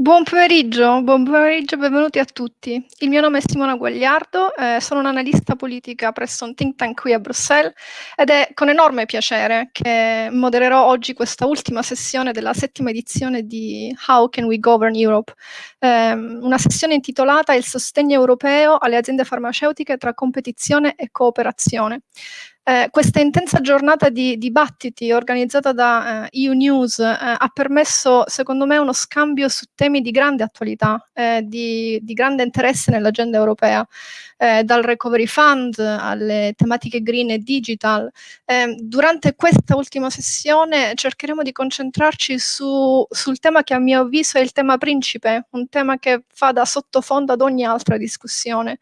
Buon pomeriggio, buon pomeriggio benvenuti a tutti. Il mio nome è Simona Guagliardo, eh, sono un'analista politica presso un think tank qui a Bruxelles ed è con enorme piacere che modererò oggi questa ultima sessione della settima edizione di How Can We Govern Europe, eh, una sessione intitolata Il sostegno europeo alle aziende farmaceutiche tra competizione e cooperazione. Eh, questa intensa giornata di dibattiti organizzata da eh, EU News eh, ha permesso, secondo me, uno scambio su temi di grande attualità, eh, di, di, grande interesse nell'agenda europea, eh, dal Recovery Fund alle tematiche green e digital. Eh, durante questa ultima sessione cercheremo di concentrarci su, sul tema che a mio avviso è il tema principe, un tema che fa da sottofondo ad ogni altra discussione,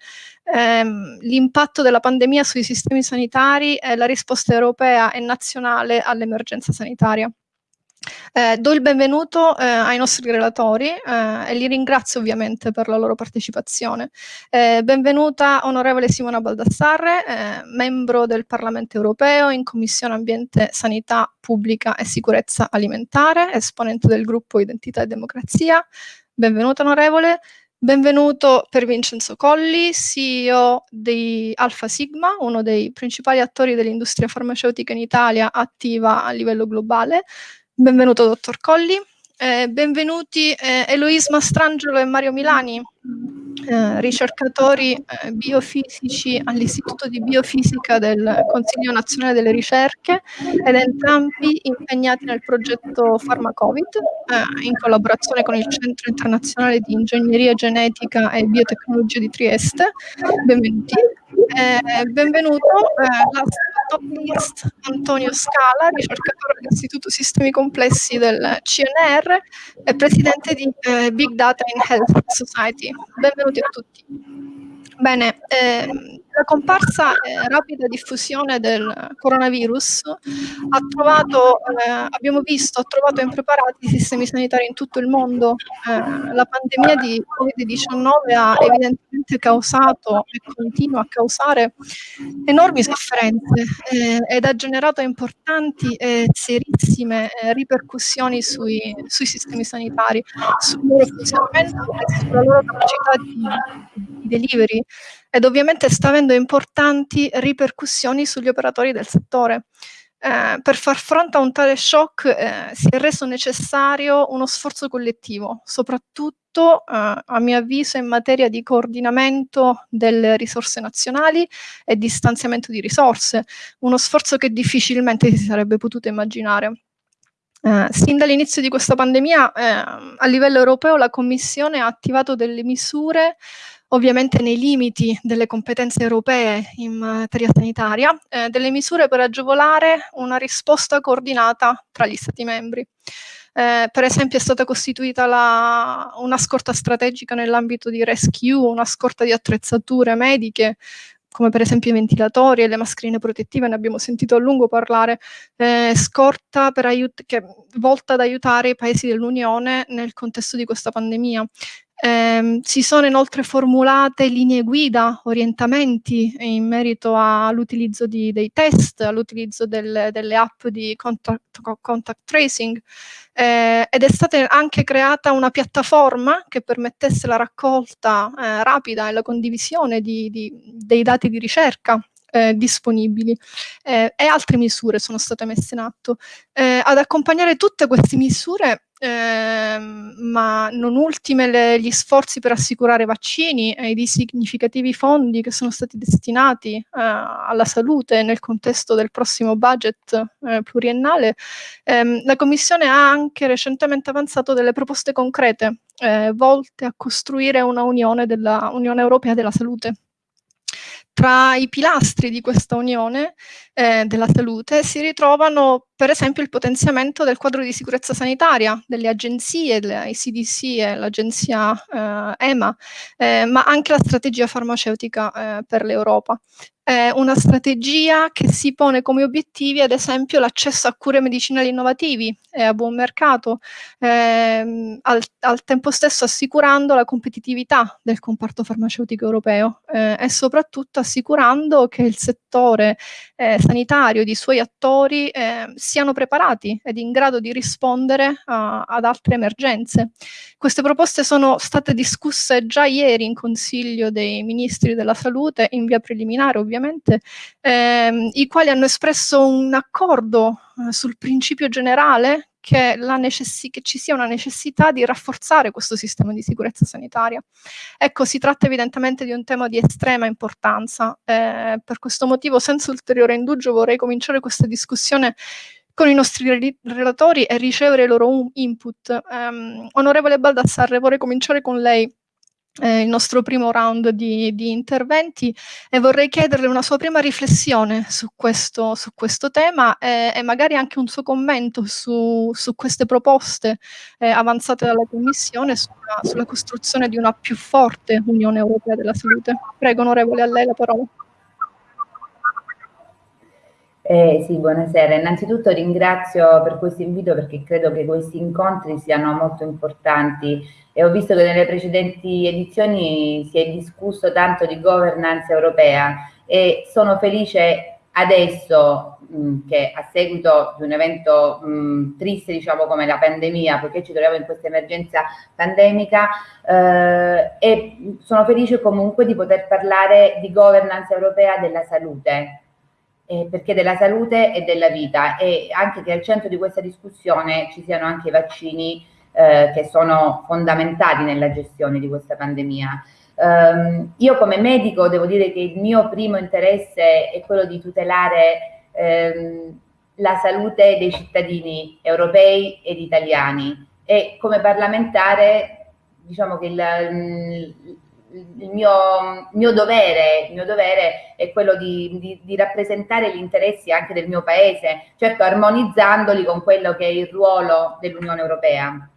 ehm, l'impatto della pandemia sui sistemi sanitari e la risposta europea e nazionale all'emergenza sanitaria. Eh, do il benvenuto eh, ai nostri relatori eh, e li ringrazio ovviamente per la loro partecipazione. Eh, benvenuta onorevole Simona Baldassarre, eh, membro del Parlamento europeo in Commissione Ambiente, Sanità Pubblica e Sicurezza Alimentare, esponente del gruppo Identità e Democrazia. Benvenuta onorevole. Benvenuto per Vincenzo Colli, CEO di Alpha Sigma, uno dei principali attori dell'industria farmaceutica in Italia attiva a livello globale. Benvenuto dottor Colli. Eh, benvenuti eh, Eloise Mastrangelo e Mario Milani, eh, ricercatori eh, biofisici all'Istituto di Biofisica del Consiglio Nazionale delle Ricerche ed entrambi impegnati nel progetto Pharmacovid eh, in collaborazione con il Centro Internazionale di Ingegneria Genetica e Biotecnologia di Trieste. Benvenuti. Eh, benvenuto la top list Antonio Scala, ricercatore dell'Istituto Sistemi Complessi del CNR e presidente di eh, Big Data in Health Society. Benvenuti a tutti. Bene, ehm, la comparsa e rapida diffusione del coronavirus ha trovato, eh, abbiamo visto, ha trovato impreparati i sistemi sanitari in tutto il mondo. Eh, la pandemia di Covid-19 ha evidentemente causato e continua a causare enormi sofferenze eh, ed ha generato importanti e serissime eh, ripercussioni sui, sui, sistemi sanitari, sul loro funzionamento e sulla loro capacità di, di delivery ed ovviamente sta avendo importanti ripercussioni sugli operatori del settore. Eh, per far fronte a un tale shock eh, si è reso necessario uno sforzo collettivo, soprattutto eh, a mio avviso in materia di coordinamento delle risorse nazionali e di stanziamento di risorse, uno sforzo che difficilmente si sarebbe potuto immaginare. Eh, sin dall'inizio di questa pandemia eh, a livello europeo la Commissione ha attivato delle misure ovviamente nei limiti delle competenze europee in materia sanitaria, eh, delle misure per agevolare una risposta coordinata tra gli Stati membri. Eh, per esempio è stata costituita la, una scorta strategica nell'ambito di rescue, una scorta di attrezzature mediche, come per esempio i ventilatori e le mascherine protettive, ne abbiamo sentito a lungo parlare, eh, scorta che, volta ad aiutare i paesi dell'Unione nel contesto di questa pandemia. Eh, si sono inoltre formulate linee guida, orientamenti in merito all'utilizzo dei test, all'utilizzo del, delle app di contact, contact tracing eh, ed è stata anche creata una piattaforma che permettesse la raccolta eh, rapida e la condivisione di, di, dei dati di ricerca eh, disponibili eh, e altre misure sono state messe in atto. Eh, ad accompagnare tutte queste misure eh, ma non ultime le, gli sforzi per assicurare vaccini e i significativi fondi che sono stati destinati eh, alla salute nel contesto del prossimo budget eh, pluriennale, ehm, la Commissione ha anche recentemente avanzato delle proposte concrete eh, volte a costruire una unione della Unione Europea della Salute. Tra i pilastri di questa unione eh, della salute si ritrovano per esempio il potenziamento del quadro di sicurezza sanitaria, delle agenzie, l'ICDC e l'agenzia eh, EMA, eh, ma anche la strategia farmaceutica eh, per l'Europa. Eh, una strategia che si pone come obiettivi ad esempio l'accesso a cure medicinali innovativi e a buon mercato, ehm, al, al, tempo stesso assicurando la competitività del comparto farmaceutico europeo eh, e soprattutto assicurando che il settore eh, sanitario ed i suoi attori eh, siano preparati ed in grado di rispondere a, ad altre emergenze. Queste proposte sono state discusse già ieri in Consiglio dei Ministri della Salute in via preliminare ovviamente ovviamente, ehm, i quali hanno espresso un accordo eh, sul principio generale che, che, ci sia una necessità di rafforzare questo sistema di sicurezza sanitaria. Ecco, si tratta evidentemente di un tema di estrema importanza. Eh, per questo motivo, senza ulteriore indugio, vorrei cominciare questa discussione con i nostri relatori e ricevere i loro input. Um, onorevole Baldassarre, vorrei cominciare con lei eh, il nostro primo round di, di, interventi e vorrei chiederle una sua prima riflessione su questo, su questo tema e, e, magari anche un suo commento su, su queste proposte eh, avanzate dalla Commissione sulla, sulla, costruzione di una più forte Unione Europea della Salute. Prego, onorevole, a lei la parola. Eh, sì, buonasera. Innanzitutto ringrazio per questo invito perché credo che questi incontri siano molto importanti e ho visto che nelle precedenti edizioni si è discusso tanto di governance europea e sono felice adesso mh, che a seguito di un evento mh, triste diciamo come la pandemia perché ci troviamo in questa emergenza pandemica eh, e sono felice comunque di poter parlare di governance europea della salute eh, perché della salute e della vita e anche che al centro di questa discussione ci siano anche i vaccini eh, che sono fondamentali nella gestione di questa pandemia. Um, io come medico devo dire che il mio primo interesse è quello di tutelare ehm, la salute dei cittadini europei ed italiani e come parlamentare diciamo che il, il mio, mio, dovere, il mio dovere è quello di, di, di, rappresentare gli interessi anche del mio paese, certo armonizzandoli con quello che è il ruolo dell'Unione Europea.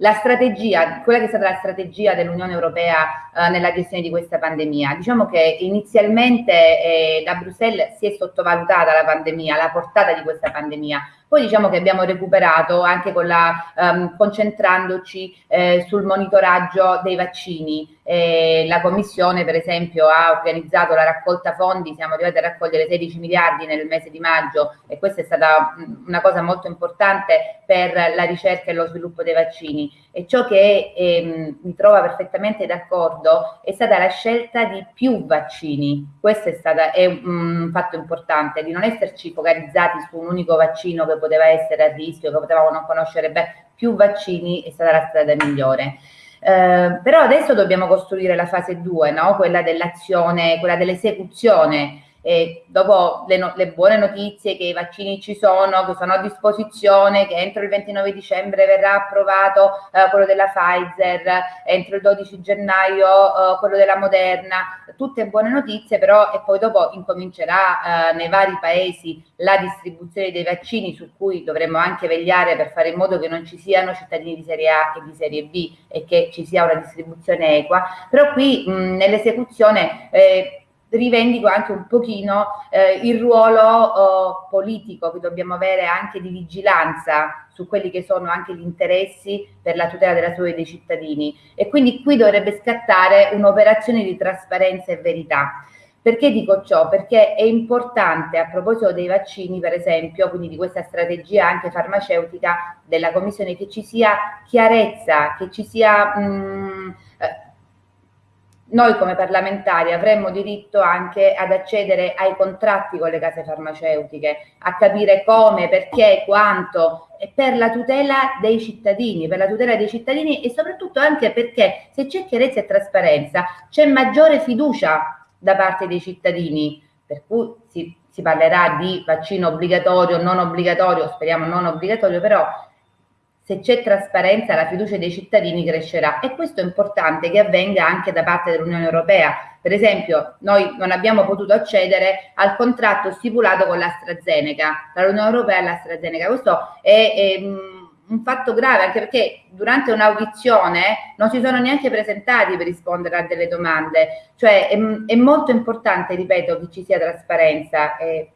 La strategia, quella che è stata la strategia dell'Unione Europea eh, nella gestione di questa pandemia, diciamo che inizialmente eh, da Bruxelles si è sottovalutata la pandemia, la portata di questa pandemia, poi diciamo che abbiamo recuperato anche con la, um, concentrandoci eh, sul monitoraggio dei vaccini. Eh, la Commissione per esempio ha organizzato la raccolta fondi, siamo arrivati a raccogliere 16 miliardi nel mese di maggio e questa è stata una cosa molto importante per la ricerca e lo sviluppo dei vaccini. E ciò che ehm, mi trova perfettamente d'accordo è stata la scelta di più vaccini. Questo è, stata, è un fatto importante, di non esserci focalizzati su un unico vaccino che poteva essere a rischio, che potevamo non conoscere bene, più vaccini è stata la strada migliore. Eh, però adesso dobbiamo costruire la fase 2, no? quella dell'azione, quella dell'esecuzione e dopo le, no le, buone notizie che i vaccini ci sono, che sono a disposizione, che entro il 29 dicembre verrà approvato eh, quello della Pfizer, entro il 12 gennaio eh, quello della Moderna, tutte buone notizie però e poi dopo incomincerà eh, nei vari paesi la distribuzione dei vaccini su cui dovremmo anche vegliare per fare in modo che non ci siano cittadini di serie A e di serie B e che ci sia una distribuzione equa, però qui nell'esecuzione eh, rivendico anche un pochino eh, il ruolo oh, politico che dobbiamo avere anche di vigilanza su quelli che sono anche gli interessi per la tutela della salute dei cittadini e quindi qui dovrebbe scattare un'operazione di trasparenza e verità. Perché dico ciò? Perché è importante a proposito dei vaccini, per esempio, quindi di questa strategia anche farmaceutica della Commissione, che ci sia chiarezza, che ci sia mh, noi come parlamentari avremmo diritto anche ad accedere ai contratti con le case farmaceutiche, a capire come, perché, quanto, per la tutela dei cittadini, per la tutela dei cittadini e soprattutto anche perché se c'è chiarezza e trasparenza c'è maggiore fiducia da parte dei cittadini, per cui si, si parlerà di vaccino obbligatorio, non obbligatorio, speriamo non obbligatorio, però se c'è trasparenza la fiducia dei cittadini crescerà e questo è importante che avvenga anche da parte dell'Unione Europea. Per esempio noi non abbiamo potuto accedere al contratto stipulato con l'AstraZeneca, tra l'Unione Europea e l'AstraZeneca. Questo è, è un fatto grave, anche perché durante un'audizione non si sono neanche presentati per rispondere a delle domande. Cioè è, è molto importante, ripeto, che ci sia trasparenza eh,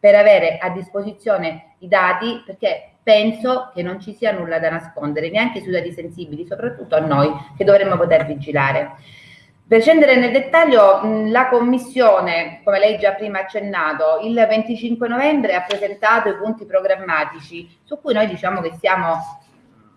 per avere a disposizione i dati, perché penso che non ci sia nulla da nascondere, neanche sui dati sensibili, soprattutto a noi che dovremmo poter vigilare. Per scendere nel dettaglio, la Commissione, come lei già prima accennato, il 25 novembre ha presentato i punti programmatici su cui noi diciamo che siamo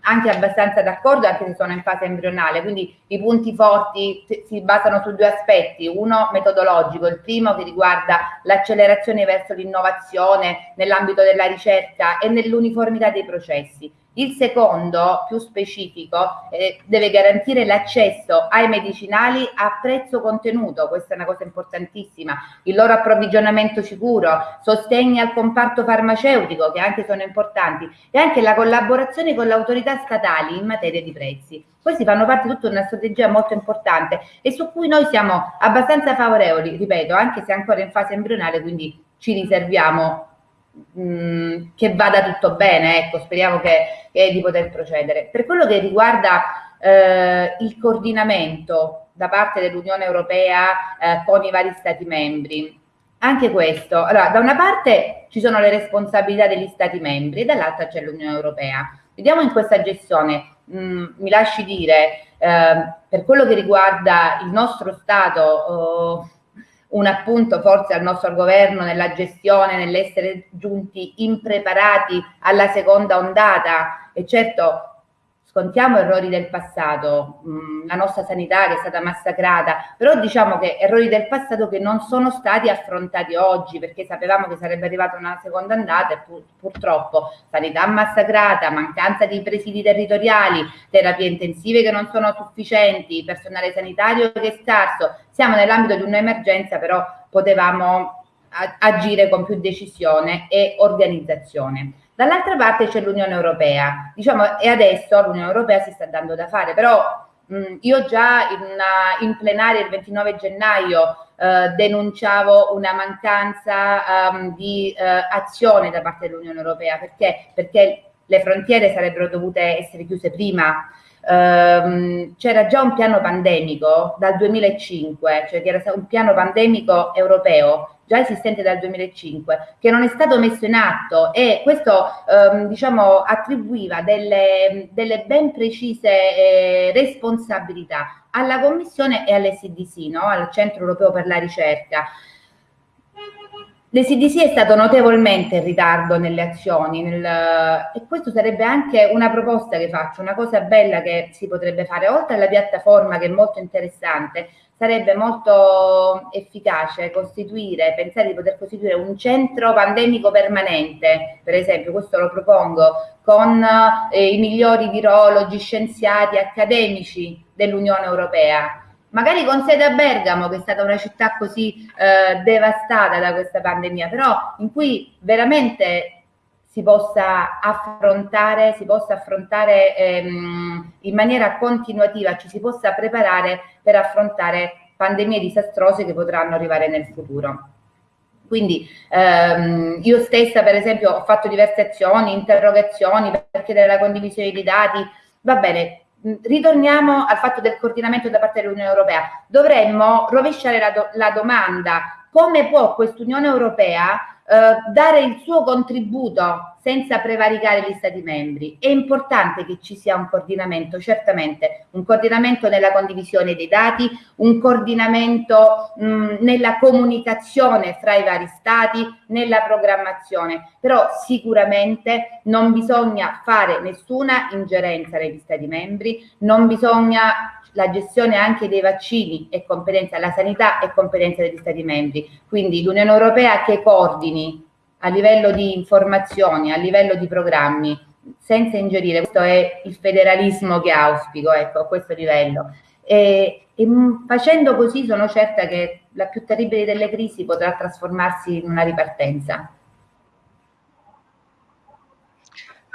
anche abbastanza d'accordo, anche se sono in fase embrionale, quindi i punti forti si basano su due aspetti, uno metodologico, il primo che riguarda l'accelerazione verso l'innovazione nell'ambito della ricerca e nell'uniformità dei processi il secondo, più specifico, eh, deve garantire l'accesso ai medicinali a prezzo contenuto, questa è una cosa importantissima, il loro approvvigionamento sicuro, sostegni al comparto farmaceutico, che anche sono importanti, e anche la collaborazione con le autorità statali in materia di prezzi. Questi fanno parte di tutta una strategia molto importante e su cui noi siamo abbastanza favorevoli, ripeto, anche se ancora in fase embrionale, quindi ci riserviamo mh, che vada tutto bene, ecco, speriamo che, che, di poter procedere. Per quello che riguarda eh, il coordinamento da parte dell'Unione Europea eh, con i vari Stati membri, anche questo, allora da una parte ci sono le responsabilità degli Stati membri e dall'altra c'è l'Unione Europea. Vediamo in questa gestione, mh, mi lasci dire, eh, per quello che riguarda il nostro Stato, oh, un appunto forse al nostro governo nella gestione, nell'essere giunti impreparati alla seconda ondata. E certo scontiamo errori del passato, mm, la nostra sanità che è stata massacrata, però diciamo che errori del passato che non sono stati affrontati oggi perché sapevamo che sarebbe arrivata una seconda andata e pur, purtroppo sanità massacrata, mancanza di presidi territoriali, terapie intensive che non sono sufficienti, personale sanitario che è scarso, siamo nell'ambito di un'emergenza però potevamo agire con più decisione e organizzazione. Dall'altra parte c'è l'Unione Europea, diciamo, e adesso l'Unione Europea si sta dando da fare, però mh, io già in, in, plenaria il 29 gennaio eh, denunciavo una mancanza um, di eh, azione da parte dell'Unione Europea, perché? Perché le frontiere sarebbero dovute essere chiuse prima, ehm, c'era già un piano pandemico dal 2005, cioè che era un piano pandemico europeo già esistente dal 2005, che non è stato messo in atto e questo ehm, diciamo, attribuiva delle, delle, ben precise eh, responsabilità alla Commissione e all'SDC, no? al Centro Europeo per la Ricerca. L'SDC è stato notevolmente in ritardo nelle azioni nel, e questo sarebbe anche una proposta che faccio, una cosa bella che si potrebbe fare, oltre alla piattaforma che è molto interessante, sarebbe molto efficace costituire, pensare di poter costituire un centro pandemico permanente, per esempio, questo lo propongo, con eh, i migliori virologi, scienziati, accademici dell'Unione Europea, magari con sede a Bergamo, che è stata una città così eh, devastata da questa pandemia, però in cui veramente si possa affrontare, si possa affrontare ehm, in maniera continuativa, ci si possa preparare per affrontare pandemie disastrose che potranno arrivare nel futuro. Quindi ehm, io stessa per esempio ho fatto diverse azioni, interrogazioni per chiedere la condivisione di dati, va bene, ritorniamo al fatto del coordinamento da parte dell'Unione Europea. Dovremmo rovesciare la, do la domanda come può quest'Unione Europea eh, dare il suo contributo senza prevaricare gli Stati membri. È importante che ci sia un coordinamento, certamente, un coordinamento nella condivisione dei dati, un coordinamento mh, nella comunicazione fra i vari Stati, nella programmazione, però sicuramente non bisogna fare nessuna ingerenza negli Stati membri, non bisogna la gestione anche dei vaccini è competenza, la sanità è competenza degli Stati membri, quindi l'Unione Europea che coordini a livello di informazioni, a livello di programmi, senza ingerire, questo è il federalismo che auspico, ecco, a questo livello. E, e facendo così sono certa che la più terribile delle crisi potrà trasformarsi in una ripartenza.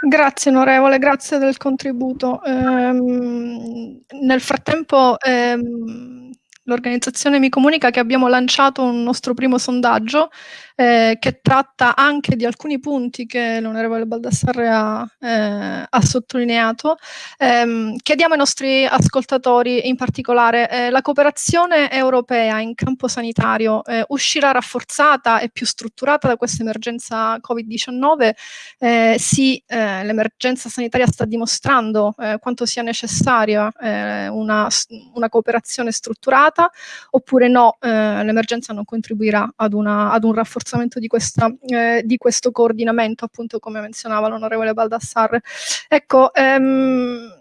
Grazie onorevole, grazie del contributo. Ehm, nel frattempo ehm, l'organizzazione mi comunica che abbiamo lanciato un nostro primo sondaggio eh, che tratta anche di alcuni punti che l'onorevole Baldassarre ha, eh, ha sottolineato. Eh, chiediamo ai nostri ascoltatori in particolare, eh, la cooperazione europea in campo sanitario eh, uscirà rafforzata e più strutturata da questa emergenza Covid-19? Eh, sì, l'emergenza sanitaria sta dimostrando quanto sia necessaria una, una, cooperazione strutturata, oppure no, l'emergenza non contribuirà ad, una, ad un rafforzamento rafforzamento di, questa, eh, di questo coordinamento, appunto come menzionava l'onorevole Baldassarre. Ecco, ehm,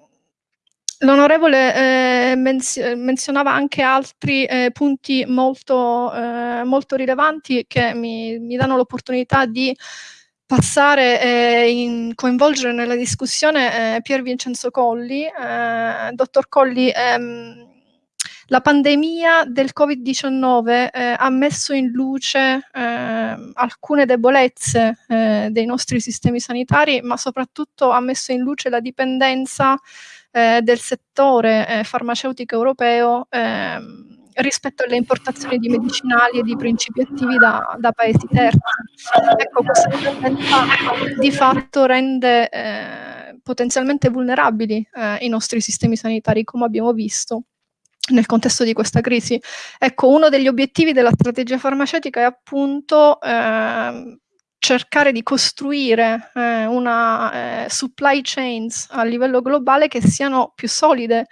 L'onorevole eh, menz menzionava anche altri eh, punti molto, eh, molto, rilevanti che mi, mi danno l'opportunità di passare e eh, coinvolgere nella discussione eh, Pier Vincenzo Colli. Eh, dottor Colli, ehm, la pandemia del Covid-19 eh, ha messo in luce eh, alcune debolezze eh, dei nostri sistemi sanitari, ma soprattutto ha messo in luce la dipendenza eh, del settore eh, farmaceutico europeo ehm, rispetto alle importazioni di medicinali e di principi attivi da, da paesi terzi. Ecco, questa dipendenza di fatto rende eh, potenzialmente vulnerabili i nostri sistemi sanitari, come abbiamo visto nel contesto di questa crisi. Ecco, uno degli obiettivi della strategia farmaceutica è appunto eh, cercare di costruire eh, una eh, supply chains a livello globale che siano più solide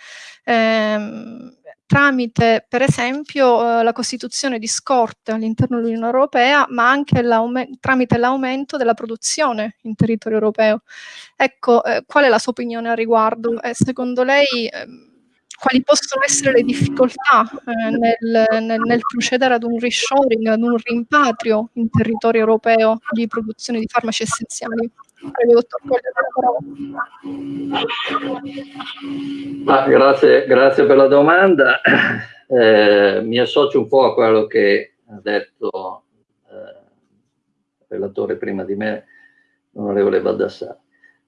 ehm, tramite per esempio eh, la costituzione di scorte all'interno dell'Unione Europea ma anche tramite l'aumento della produzione in territorio europeo. Ecco, eh, qual è la sua opinione al riguardo? Eh, secondo lei ehm, quali possono essere le difficoltà eh, nel, nel, nel, procedere ad un reshoring, ad un rimpatrio in territorio europeo di produzione di farmaci essenziali. Prego, ah, grazie, grazie, per la domanda. Eh, mi associo un po' a quello che ha detto eh, il relatore prima di me, l'onorevole Baldassare.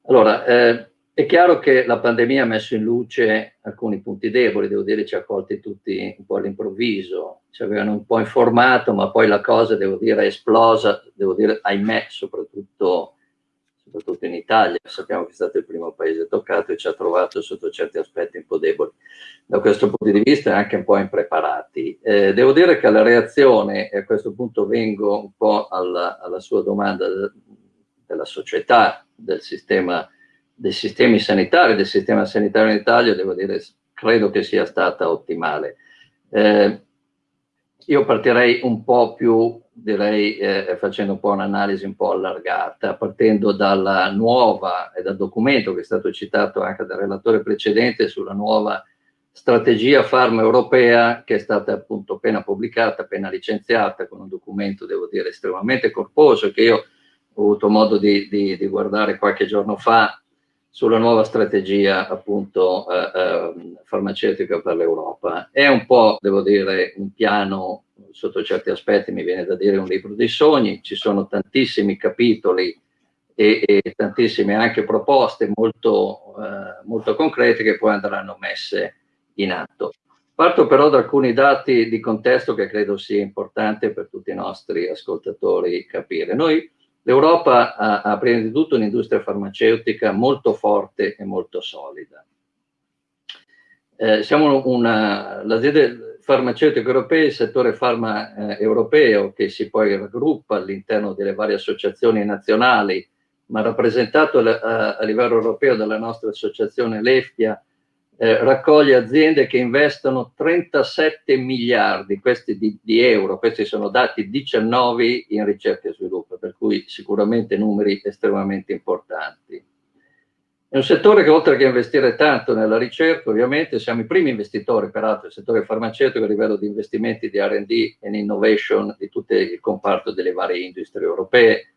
Allora, eh, è chiaro che la pandemia ha messo in luce alcuni punti deboli, devo dire ci ha colti tutti un po' all'improvviso, ci avevano un po' informato, ma poi la cosa, devo dire, è esplosa, devo dire, ahimè, soprattutto, soprattutto in Italia, sappiamo che è stato il primo paese toccato e ci ha trovato sotto certi aspetti un po' deboli. Da questo punto di vista anche un po' impreparati. Eh, devo dire che la reazione, e a questo punto vengo un po' alla, alla sua domanda della società, del sistema dei sistemi sanitari, del sistema sanitario in Italia, devo dire, credo che sia stata ottimale. Eh, io partirei un po' più, direi, eh, facendo un po' un'analisi un po' allargata, partendo dalla nuova e dal documento che è stato citato anche dal relatore precedente sulla nuova strategia farma europea che è stata appunto appena pubblicata, appena licenziata con un documento, devo dire, estremamente corposo che io ho avuto modo di, di, di guardare qualche giorno fa sulla nuova strategia appunto eh, eh, farmaceutica per l'Europa. È un po', devo dire, un piano sotto certi aspetti, mi viene da dire un libro dei sogni, ci sono tantissimi capitoli e, e tantissime anche proposte molto, eh, molto concrete che poi andranno messe in atto. Parto però da alcuni dati di contesto che credo sia importante per tutti i nostri ascoltatori capire. Noi L'Europa ha, ha, prima di tutto un'industria farmaceutica molto forte e molto solida. Eh, l'azienda farmaceutica europea, il settore farma eh, europeo che si poi raggruppa all'interno delle varie associazioni nazionali, ma rappresentato a, a livello europeo dalla nostra associazione l'EFTIA, eh, raccoglie aziende che investono 37 miliardi questi di, di, euro, questi sono dati 19 in ricerca e sviluppo, per cui sicuramente numeri estremamente importanti. È un settore che oltre che investire tanto nella ricerca, ovviamente siamo i primi investitori, peraltro, il settore farmaceutico a livello di investimenti di R&D e innovation di tutto il comparto delle varie industrie europee.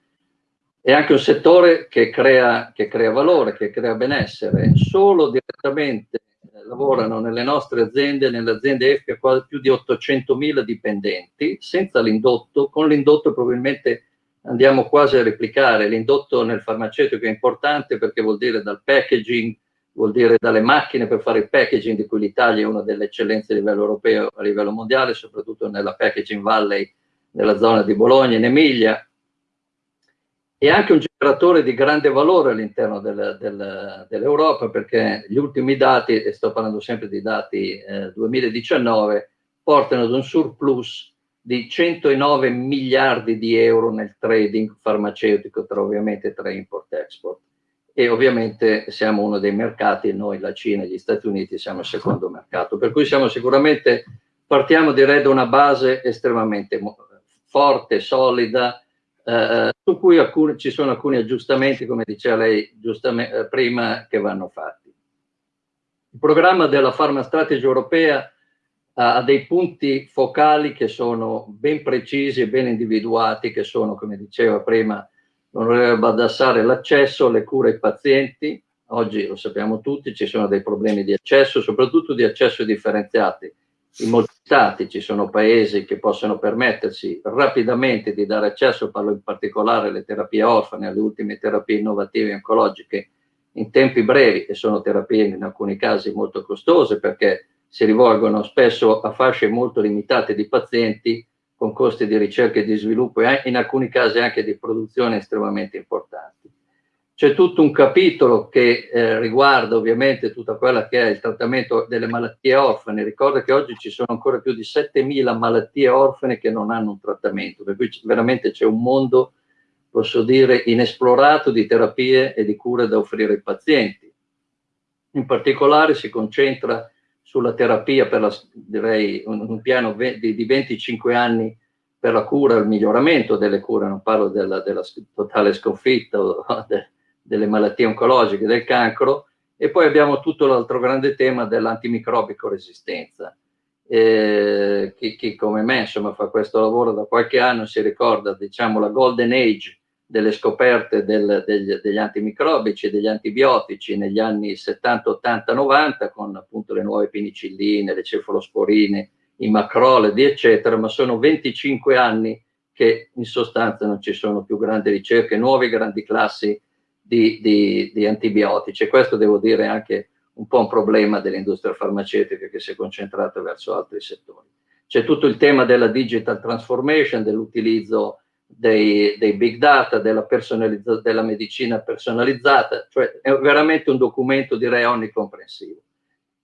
È anche un settore che crea, che crea valore, che crea benessere. Solo direttamente lavorano nelle nostre aziende, nelle aziende EFCA, quasi più di 800.000 dipendenti, senza l'indotto, con l'indotto probabilmente andiamo quasi a replicare, l'indotto nel farmaceutico è importante perché vuol dire dal packaging, vuol dire dalle macchine per fare il packaging, di cui l'Italia è una delle eccellenze a livello europeo, a livello mondiale, soprattutto nella packaging valley nella zona di Bologna, in Emilia, e anche un generatore di grande valore all'interno del, del, dell'Europa perché gli ultimi dati, e sto parlando sempre di dati eh, 2019, portano ad un surplus di 109 miliardi di euro nel trading farmaceutico tra ovviamente tra import e export. E ovviamente siamo uno dei mercati, noi la Cina e gli Stati Uniti siamo il secondo mercato, per cui siamo sicuramente, partiamo direi da una base estremamente forte, solida, eh, su cui alcuni, ci sono alcuni aggiustamenti, come diceva lei eh, prima, che vanno fatti. Il programma della Pharma Strategy europea ha dei punti focali che sono ben precisi e ben individuati, che sono, come diceva prima l'onorevole Baldassare, l'accesso alle cure ai pazienti. Oggi lo sappiamo tutti, ci sono dei problemi di accesso, soprattutto di accesso differenziati in molti stati ci sono paesi che possono permettersi rapidamente di dare accesso, parlo in particolare alle terapie orfane, alle ultime terapie innovative oncologiche in tempi brevi e sono terapie in alcuni casi molto costose perché si rivolgono spesso a fasce molto limitate di pazienti con costi di ricerca e di sviluppo e in alcuni casi anche di produzione estremamente importanti. C'è tutto un capitolo che eh, riguarda ovviamente tutta quella che è il trattamento delle malattie orfane. Ricorda che oggi ci sono ancora più di 7.000 malattie orfane che non hanno un trattamento, per cui veramente c'è un mondo, posso dire, inesplorato di terapie e di cure da offrire ai pazienti. In particolare si concentra sulla terapia per la, direi, un, un piano di, di 25 anni per la cura, il miglioramento delle cure, non parlo della, della totale sconfitta o de, delle malattie oncologiche, del cancro, e poi abbiamo tutto l'altro grande tema dell'antimicrobico resistenza. Eh, chi, chi, come me insomma, fa questo lavoro da qualche anno si ricorda diciamo, la golden age delle scoperte del, degli, degli, antimicrobici e degli antibiotici negli anni 70, 80, 90 con appunto le nuove penicilline, le cefalosporine, i macrolidi eccetera, ma sono 25 anni che in sostanza non ci sono più grandi ricerche, nuove grandi classi di, di, di antibiotici e questo devo dire anche un po' un problema dell'industria farmaceutica che si è concentrata verso altri settori. C'è tutto il tema della digital transformation, dell'utilizzo dei, dei, big data, della, della, medicina personalizzata, cioè è veramente un documento direi onnicomprensivo.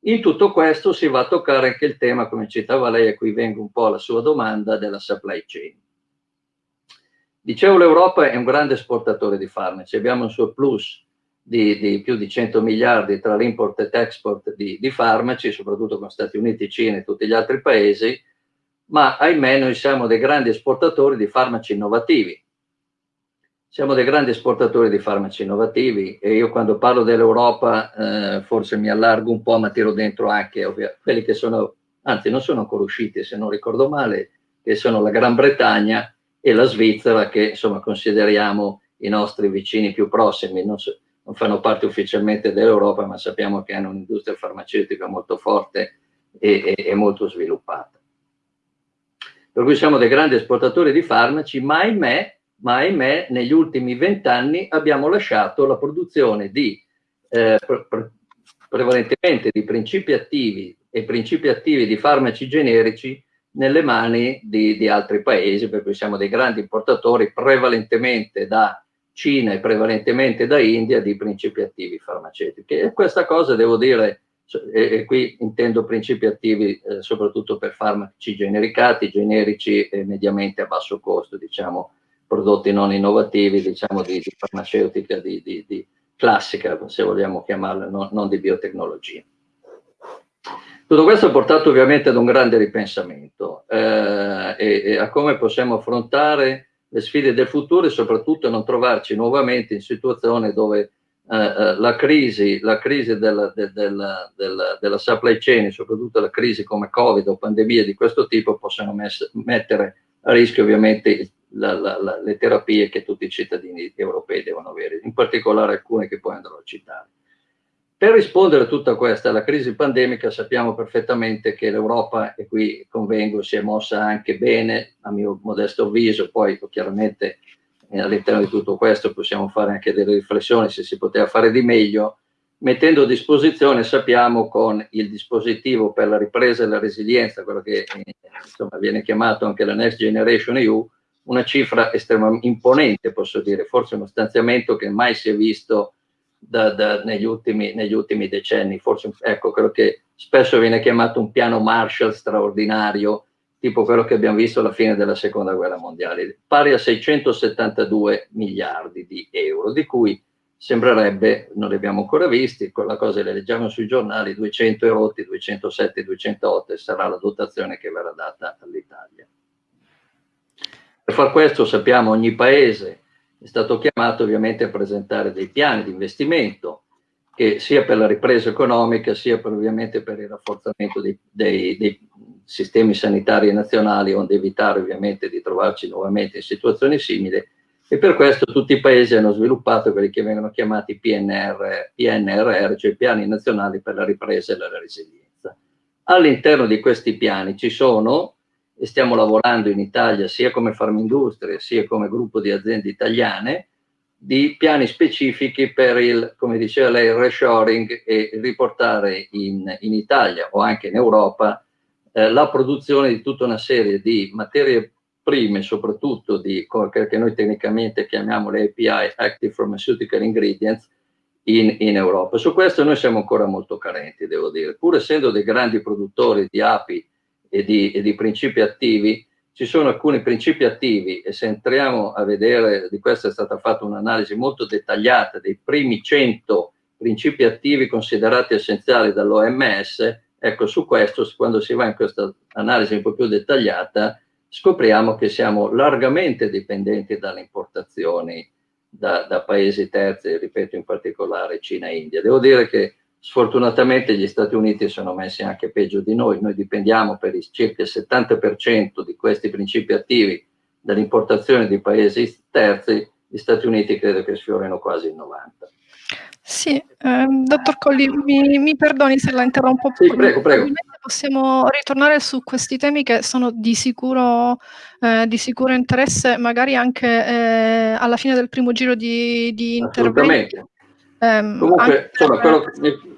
In tutto questo si va a toccare anche il tema, come citava lei, a cui vengo un po' alla sua domanda, della supply chain. Dicevo, l'Europa è un grande esportatore di farmaci, abbiamo un surplus di, di più di 100 miliardi tra l'import e l'export di, di, farmaci, soprattutto con Stati Uniti, Cina e tutti gli altri paesi, ma ahimè noi siamo dei grandi esportatori di farmaci innovativi. Siamo dei grandi esportatori di farmaci innovativi e io quando parlo dell'Europa eh, forse mi allargo un po', ma tiro dentro anche ovvio, quelli che sono, anzi non sono ancora usciti se non ricordo male, che sono la Gran Bretagna, e la Svizzera che insomma consideriamo i nostri vicini più prossimi, non, so, non fanno parte ufficialmente dell'Europa ma sappiamo che hanno un'industria farmaceutica molto forte e, e, e molto sviluppata. Per cui siamo dei grandi esportatori di farmaci, ma ahimè, ma ahimè negli ultimi vent'anni abbiamo lasciato la produzione di eh, pre prevalentemente di principi attivi e principi attivi di farmaci generici nelle mani di, di, altri paesi, per cui siamo dei grandi importatori prevalentemente da Cina e prevalentemente da India di principi attivi farmaceutici. E questa cosa devo dire, e, e qui intendo principi attivi eh, soprattutto per farmaci genericati, generici e mediamente a basso costo, diciamo prodotti non innovativi, diciamo di, di farmaceutica di, di, classica, se vogliamo chiamarla, non, non di biotecnologia. Tutto questo ha portato ovviamente ad un grande ripensamento eh, e, e, a come possiamo affrontare le sfide del futuro e soprattutto non trovarci nuovamente in situazione dove eh, eh la crisi, la crisi della, de, della, della, della, supply chain, soprattutto la crisi come Covid o pandemie di questo tipo, possano mettere a rischio ovviamente la, la, le terapie che tutti i cittadini europei devono avere, in particolare alcune che poi andrò a citare. Per rispondere a tutta questa, alla crisi pandemica, sappiamo perfettamente che l'Europa, e qui convengo, si è mossa anche bene, a mio modesto avviso, poi chiaramente eh, all'interno di tutto questo possiamo fare anche delle riflessioni se si poteva fare di meglio, mettendo a disposizione, sappiamo, con il dispositivo per la ripresa e la resilienza, quello che insomma, viene chiamato anche la Next Generation EU, una cifra estremamente imponente, posso dire, forse uno stanziamento che mai si è visto da, da, negli, ultimi, negli, ultimi, decenni, forse ecco quello che spesso viene chiamato un piano Marshall straordinario, tipo quello che abbiamo visto alla fine della seconda guerra mondiale, pari a 672 miliardi di euro, di cui sembrerebbe, non li abbiamo ancora visti, quella cosa le leggiamo sui giornali, 200 erotti, 207, 208 sarà la dotazione che verrà data all'Italia. Per far questo sappiamo ogni paese è stato chiamato ovviamente a presentare dei piani di investimento che sia per la ripresa economica sia per, ovviamente per il rafforzamento dei, dei, dei sistemi sanitari nazionali onde evitare ovviamente di trovarci nuovamente in situazioni simili e per questo tutti i paesi hanno sviluppato quelli che vengono chiamati PNR, PNRR, cioè piani nazionali per la ripresa e la resilienza. All'interno di questi piani ci sono e stiamo lavorando in Italia sia come Farmindustria sia come gruppo di aziende italiane di piani specifici per il, come diceva lei, il reshoring e riportare in, in Italia o anche in Europa eh, la produzione di tutta una serie di materie prime, soprattutto di quello che noi tecnicamente chiamiamo le API, Active Pharmaceutical Ingredients, in, in, Europa. Su questo noi siamo ancora molto carenti, devo dire. Pur essendo dei grandi produttori di api e di, e di principi attivi, ci sono alcuni principi attivi e se entriamo a vedere, di questo è stata fatta un'analisi molto dettagliata dei primi 100 principi attivi considerati essenziali dall'OMS, ecco su questo, quando si va in questa analisi un po' più dettagliata, scopriamo che siamo largamente dipendenti dalle importazioni da, da paesi terzi, ripeto in particolare Cina e India. Devo dire che Sfortunatamente gli Stati Uniti sono messi anche peggio di noi, noi dipendiamo per il circa il 70% di questi principi attivi dall'importazione di paesi terzi, gli Stati Uniti credo che sfiorino quasi il 90%. Sì, ehm, dottor Colli, mi, mi, perdoni se la interrompo. Sì, prego, prego. Possiamo ritornare su questi temi che sono di sicuro, eh, di sicuro interesse, magari anche eh, alla fine del primo giro di, di intervento. Um, Comunque, insomma, quello,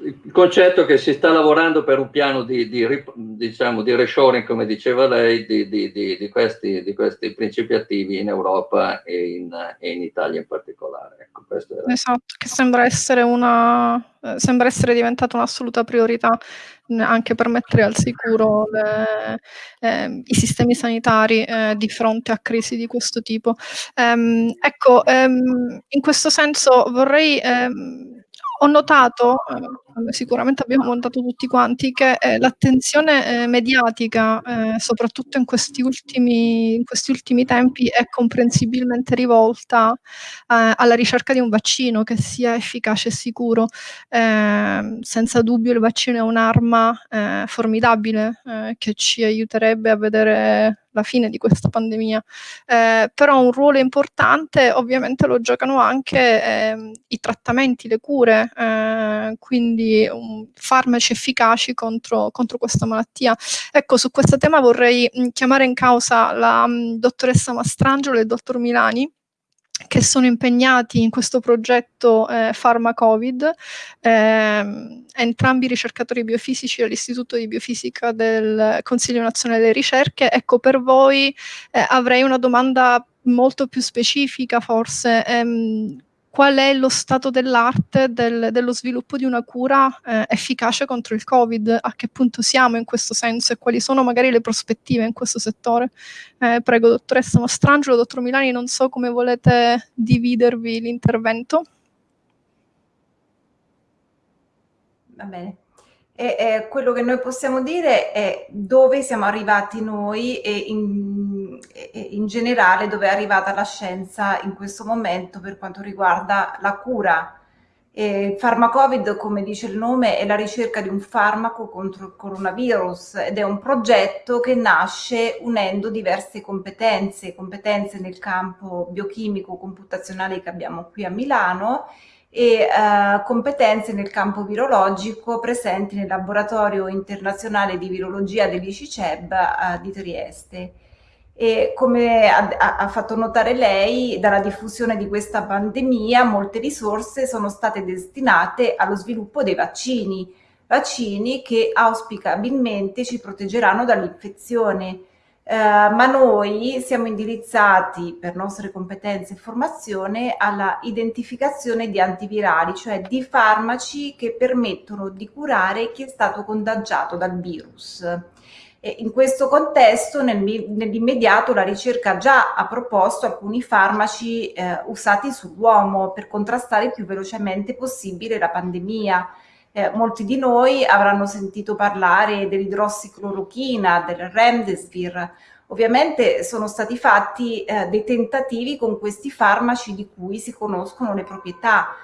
il concetto è che si sta lavorando per un piano di, di, diciamo, di reshoring, come diceva lei, di, di, questi, questi principi attivi in Europa e in, e in Italia in particolare. Ecco, esatto, che sembra essere, una, eh, sembra essere diventata un'assoluta priorità anche per mettere al sicuro le, eh, i sistemi sanitari eh, di fronte a crisi di questo tipo. Um, ecco, um, in questo senso vorrei um, ho notato, eh, sicuramente abbiamo notato tutti quanti, che eh, l'attenzione eh, mediatica, soprattutto in questi, ultimi, in questi, ultimi, tempi, è comprensibilmente rivolta alla ricerca di un vaccino che sia efficace e sicuro. Ehm, senza dubbio il vaccino è un'arma formidabile che ci aiuterebbe a vedere la fine di questa pandemia, eh, però un ruolo importante ovviamente lo giocano anche eh, i trattamenti, le cure, eh, quindi um, farmaci efficaci contro, contro, questa malattia. Ecco, su questo tema vorrei mh, chiamare in causa la mh, dottoressa Mastrangelo e il dottor Milani, che sono impegnati in questo progetto eh, Pharma Covid, eh, entrambi ricercatori biofisici all'Istituto di Biofisica del Consiglio Nazionale delle Ricerche. Ecco, per voi eh, avrei una domanda molto più specifica forse. Ehm, qual è lo stato dell'arte del, dello sviluppo di una cura eh, efficace contro il Covid, a che punto siamo in questo senso e quali sono magari le prospettive in questo settore. Eh, prego, dottoressa Mastrangelo, dottor Milani, non so come volete dividervi l'intervento. Va bene. E, eh, quello che noi possiamo dire è dove siamo arrivati noi e in in generale dove è arrivata la scienza in questo momento per quanto riguarda la cura. E Pharmacovid, come dice il nome, è la ricerca di un farmaco contro il coronavirus ed è un progetto che nasce unendo diverse competenze, competenze nel campo biochimico computazionale che abbiamo qui a Milano e eh, competenze nel campo virologico presenti nel laboratorio internazionale di virologia dell'ICICEB eh, di Trieste. E come ha, ha, fatto notare lei, dalla diffusione di questa pandemia molte risorse sono state destinate allo sviluppo dei vaccini, vaccini che auspicabilmente ci proteggeranno dall'infezione. Eh, ma noi siamo indirizzati per nostre competenze e formazione alla identificazione di antivirali, cioè di farmaci che permettono di curare chi è stato contagiato dal virus. E in questo contesto, nel, nell'immediato, la ricerca già ha proposto alcuni farmaci eh, usati sull'uomo per contrastare il più velocemente possibile la pandemia. Eh, molti di noi avranno sentito parlare dell'idrossiclorochina, del Remdesivir. Ovviamente sono stati fatti eh, dei tentativi con questi farmaci di cui si conoscono le proprietà,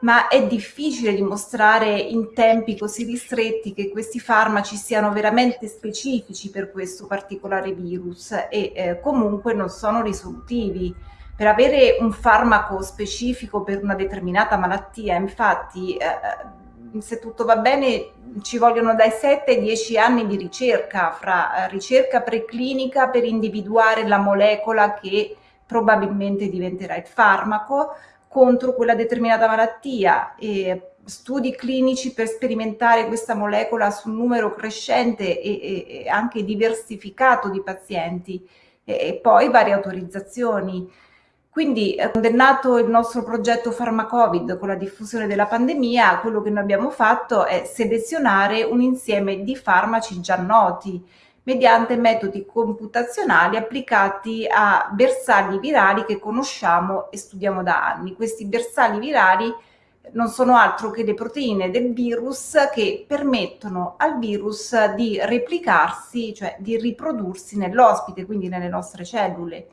ma è difficile dimostrare in tempi così ristretti che questi farmaci siano veramente specifici per questo particolare virus e eh, comunque non sono risolutivi. Per avere un farmaco specifico per una determinata malattia, infatti, eh, se tutto va bene, ci vogliono dai 7 ai 10 anni di ricerca, fra eh, ricerca preclinica per individuare la molecola che probabilmente diventerà il farmaco, contro quella determinata malattia e studi clinici per sperimentare questa molecola su un numero crescente e, e anche diversificato di pazienti e, e poi varie autorizzazioni. Quindi, quando è nato il nostro progetto Pharmacovid con la diffusione della pandemia, quello che noi abbiamo fatto è selezionare un insieme di farmaci già noti, mediante metodi computazionali applicati a bersagli virali che conosciamo e studiamo da anni. Questi bersagli virali non sono altro che le proteine del virus che permettono al virus di replicarsi, cioè di riprodursi nell'ospite, quindi nelle nostre cellule.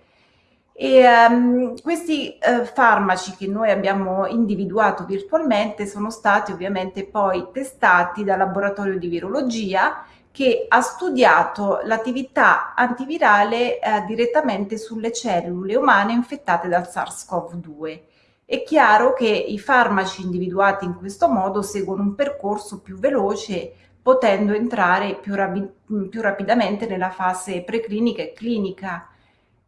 E, um, questi uh, farmaci che noi abbiamo individuato virtualmente sono stati ovviamente poi testati dal laboratorio di virologia che ha studiato l'attività antivirale eh, direttamente sulle cellule umane infettate dal SARS-CoV-2. È chiaro che i farmaci individuati in questo modo seguono un percorso più veloce, potendo entrare più, rapi più rapidamente nella fase preclinica e clinica.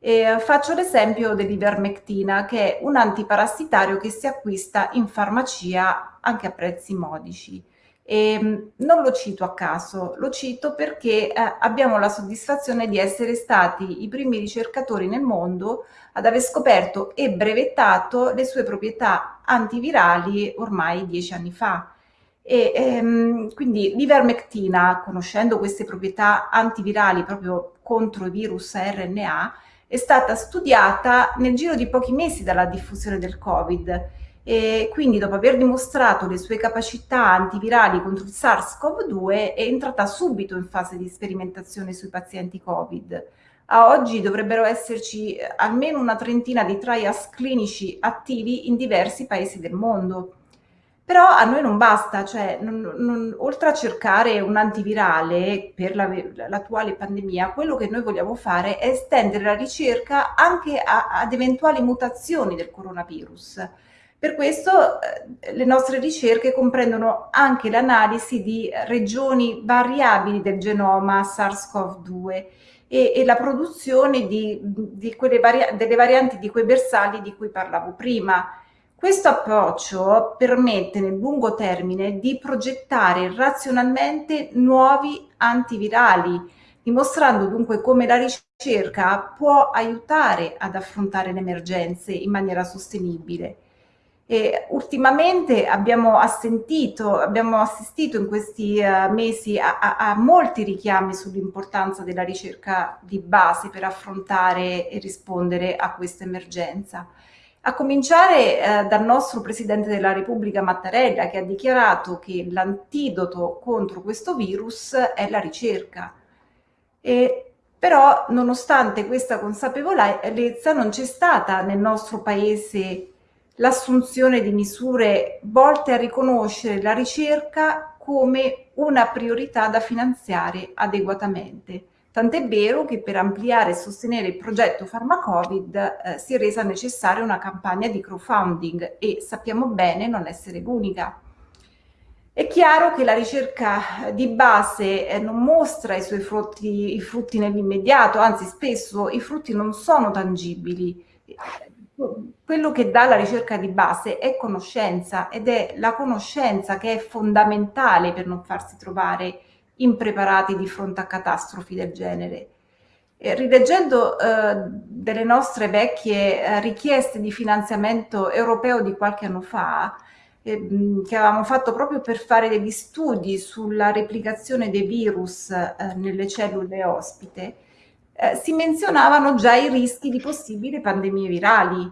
E faccio l'esempio dell'ivermectina, che è un antiparassitario che si acquista in farmacia anche a prezzi modici. E ehm, non lo cito a caso, lo cito perché eh, abbiamo la soddisfazione di essere stati i primi ricercatori nel mondo ad aver scoperto e brevettato le sue proprietà antivirali ormai dieci anni fa. E, ehm, quindi l'ivermectina, conoscendo queste proprietà antivirali proprio contro i virus RNA, è stata studiata nel giro di pochi mesi dalla diffusione del Covid e quindi dopo aver dimostrato le sue capacità antivirali contro il SARS-CoV-2 è entrata subito in fase di sperimentazione sui pazienti Covid. A oggi dovrebbero esserci eh, almeno una trentina di trials clinici attivi in diversi paesi del mondo. Però a noi non basta, cioè non, non, oltre a cercare un antivirale per l'attuale pandemia, quello che noi vogliamo fare è estendere la ricerca anche a, ad eventuali mutazioni del coronavirus. Per questo eh, le nostre ricerche comprendono anche l'analisi di regioni variabili del genoma SARS-CoV-2 e, e, la produzione di, di vari delle varianti di quei bersagli di cui parlavo prima. Questo approccio permette nel lungo termine di progettare razionalmente nuovi antivirali, dimostrando dunque come la ricerca può aiutare ad affrontare le emergenze in maniera sostenibile. E ultimamente abbiamo, abbiamo assistito in questi uh, mesi a, a, a, molti richiami sull'importanza della ricerca di base per affrontare e rispondere a questa emergenza. A cominciare eh, dal nostro Presidente della Repubblica Mattarella che ha dichiarato che l'antidoto contro questo virus è la ricerca. E, però nonostante questa consapevolezza non c'è stata nel nostro Paese l'assunzione di misure volte a riconoscere la ricerca come una priorità da finanziare adeguatamente. Tant'è vero che per ampliare e sostenere il progetto Pharmacovid eh, si è resa necessaria una campagna di crowdfunding e sappiamo bene non essere l'unica. È chiaro che la ricerca di base eh, non mostra i suoi frutti, i frutti nell'immediato, anzi spesso i frutti non sono tangibili. Quello che dà la ricerca di base è conoscenza ed è la conoscenza che è fondamentale per non farsi trovare impreparati di fronte a catastrofi del genere. E rileggendo eh, delle nostre vecchie eh, richieste di finanziamento europeo di qualche anno fa, eh, che avevamo fatto proprio per fare degli studi sulla replicazione dei virus eh, nelle cellule ospite, eh, si menzionavano già i rischi di possibili pandemie virali.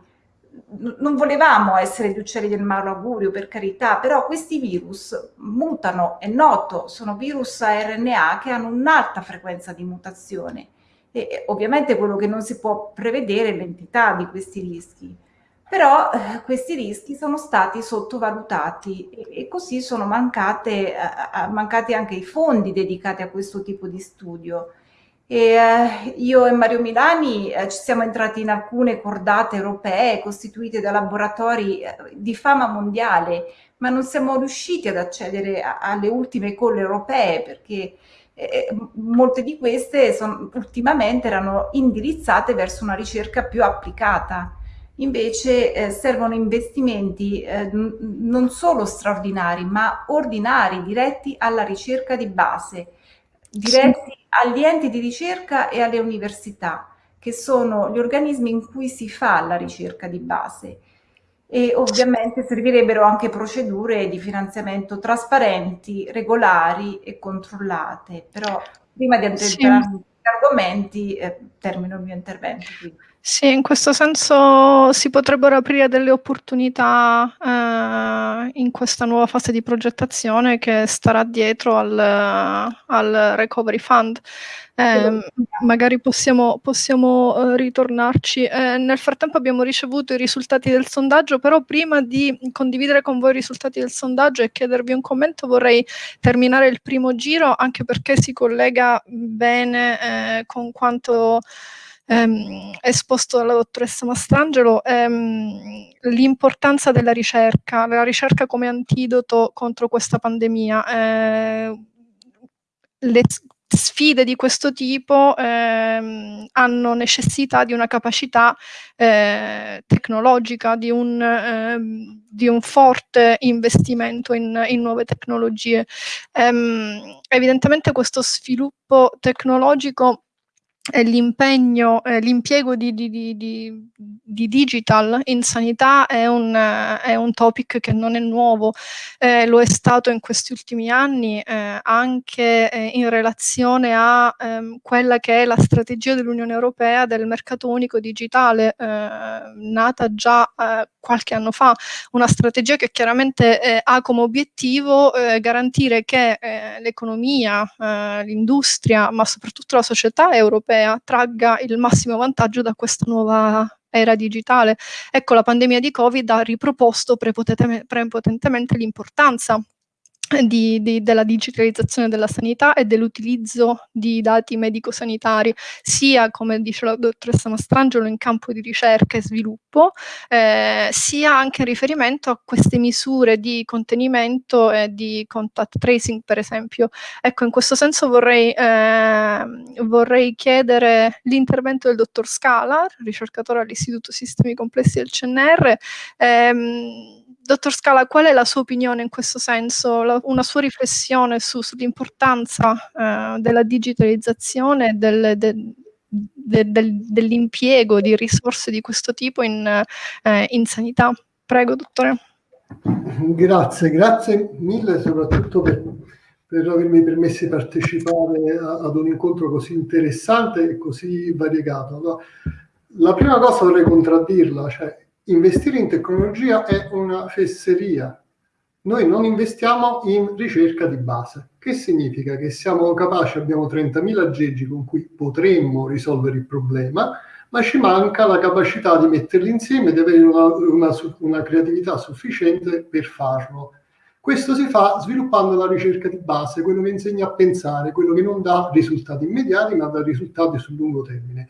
Non volevamo essere gli uccelli del malaugurio, per carità, però questi virus mutano, è noto, sono virus a RNA che hanno un'alta frequenza di mutazione e ovviamente quello che non si può prevedere è l'entità di questi rischi. Però eh, questi rischi sono stati sottovalutati e, e così sono mancate, eh, mancati anche i fondi dedicati a questo tipo di studio. E, eh, io e Mario Milani eh, ci siamo entrati in alcune cordate europee costituite da laboratori eh, di fama mondiale, ma non siamo riusciti ad accedere alle ultime colle europee perché molte di queste son, ultimamente erano indirizzate verso una ricerca più applicata. Invece eh, servono investimenti eh, non solo straordinari, ma ordinari, diretti alla ricerca di base, diretti. Agli enti di ricerca e alle università, che sono gli organismi in cui si fa la ricerca di base e ovviamente servirebbero anche procedure di finanziamento trasparenti, regolari e controllate. Però prima di entrare sì. in argomenti eh, termino il mio intervento. Quindi. Sì, in questo senso si potrebbero aprire delle opportunità eh, in questa nuova fase di progettazione che starà dietro al, al Recovery Fund. Eh, magari possiamo, possiamo uh, ritornarci. Eh, nel frattempo abbiamo ricevuto i risultati del sondaggio, però prima di condividere con voi i risultati del sondaggio e chiedervi un commento vorrei terminare il primo giro, anche perché si collega bene eh, con quanto ehm, esposto dalla dottoressa Mastrangelo, ehm, l'importanza della ricerca, la ricerca come antidoto contro questa pandemia. Eh, le sfide di questo tipo ehm, hanno necessità di una capacità eh, tecnologica, di un, ehm, di un, forte investimento in, in nuove tecnologie. Ehm, evidentemente questo sviluppo tecnologico l'impegno, eh, l'impiego di, di, di, di, digital in sanità è un, è un, topic che non è nuovo, eh, lo è stato in questi ultimi anni eh, anche in relazione a ehm, quella che è la strategia dell'Unione Europea del mercato unico digitale, nata già qualche anno fa, una strategia che chiaramente ha come obiettivo garantire che l'economia, l'industria, ma soprattutto la società europea europea tragga il massimo vantaggio da questa nuova era digitale. Ecco, la pandemia di Covid ha riproposto prepotentemente l'importanza di, di, della digitalizzazione della sanità e dell'utilizzo di dati medico-sanitari, sia, come dice la dottoressa Mastrangelo, in campo di ricerca e sviluppo, eh, sia anche in riferimento a queste misure di contenimento e di contact tracing, per esempio. Ecco, in questo senso vorrei, eh, vorrei chiedere l'intervento del dottor Scala, ricercatore all'Istituto Sistemi Complessi del CNR, ehm, Dottor Scala, qual è la sua opinione in questo senso, la, una sua riflessione su, sull'importanza eh, della digitalizzazione del, de, de, del, dell'impiego di risorse di questo tipo in, eh, in sanità? Prego, dottore. Grazie, grazie mille soprattutto per, per avermi permesso di partecipare a, ad un incontro così interessante e così variegato. La prima cosa vorrei contraddirla, cioè investire in tecnologia è una fesseria. Noi non investiamo in ricerca di base. Che significa? Che siamo capaci, abbiamo 30.000 aggeggi con cui potremmo risolvere il problema, ma ci manca la capacità di metterli insieme, di avere una, una, una creatività sufficiente per farlo. Questo si fa sviluppando la ricerca di base, quello che insegna a pensare, quello che non dà risultati immediati, ma dà risultati sul lungo termine.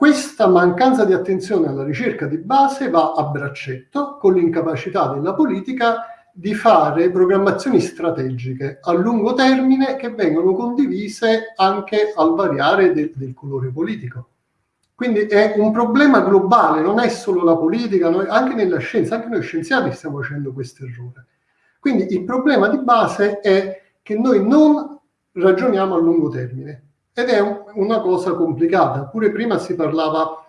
Questa mancanza di attenzione alla ricerca di base va a braccetto con l'incapacità della politica di fare programmazioni strategiche a lungo termine che vengono condivise anche al variare del, del colore politico. Quindi è un problema globale, non è solo la politica, noi, anche nella scienza, anche noi scienziati stiamo facendo questo errore. Quindi il problema di base è che noi non ragioniamo a lungo termine ed è un, una cosa complicata. Pure prima si parlava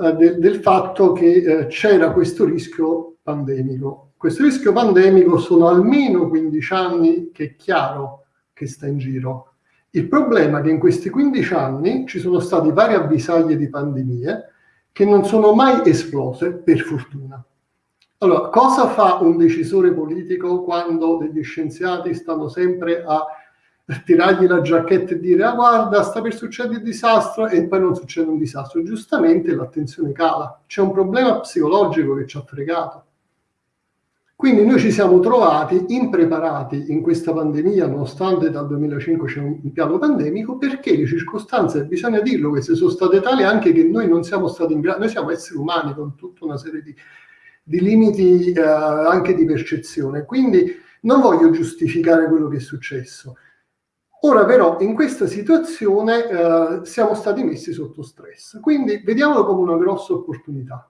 eh, del, del fatto che eh, c'era questo rischio pandemico. Questo rischio pandemico sono almeno 15 anni che è chiaro che sta in giro. Il problema è che in questi 15 anni ci sono state varie avvisaglie di pandemie che non sono mai esplose, per fortuna. Allora, cosa fa un decisore politico quando degli scienziati stanno sempre a tirargli la giacchetta e dire ah guarda sta per succedere il disastro e poi non succede un disastro. Giustamente l'attenzione cala. C'è un problema psicologico che ci ha fregato. Quindi noi ci siamo trovati impreparati in questa pandemia nonostante dal 2005 c'è un piano pandemico perché le circostanze bisogna dirlo queste sono state tali anche che noi non siamo stati in grado noi siamo esseri umani con tutta una serie di, di limiti eh, anche di percezione. Quindi non voglio giustificare quello che è successo Ora però in questa situazione eh, siamo stati messi sotto stress, quindi vediamolo come una grossa opportunità,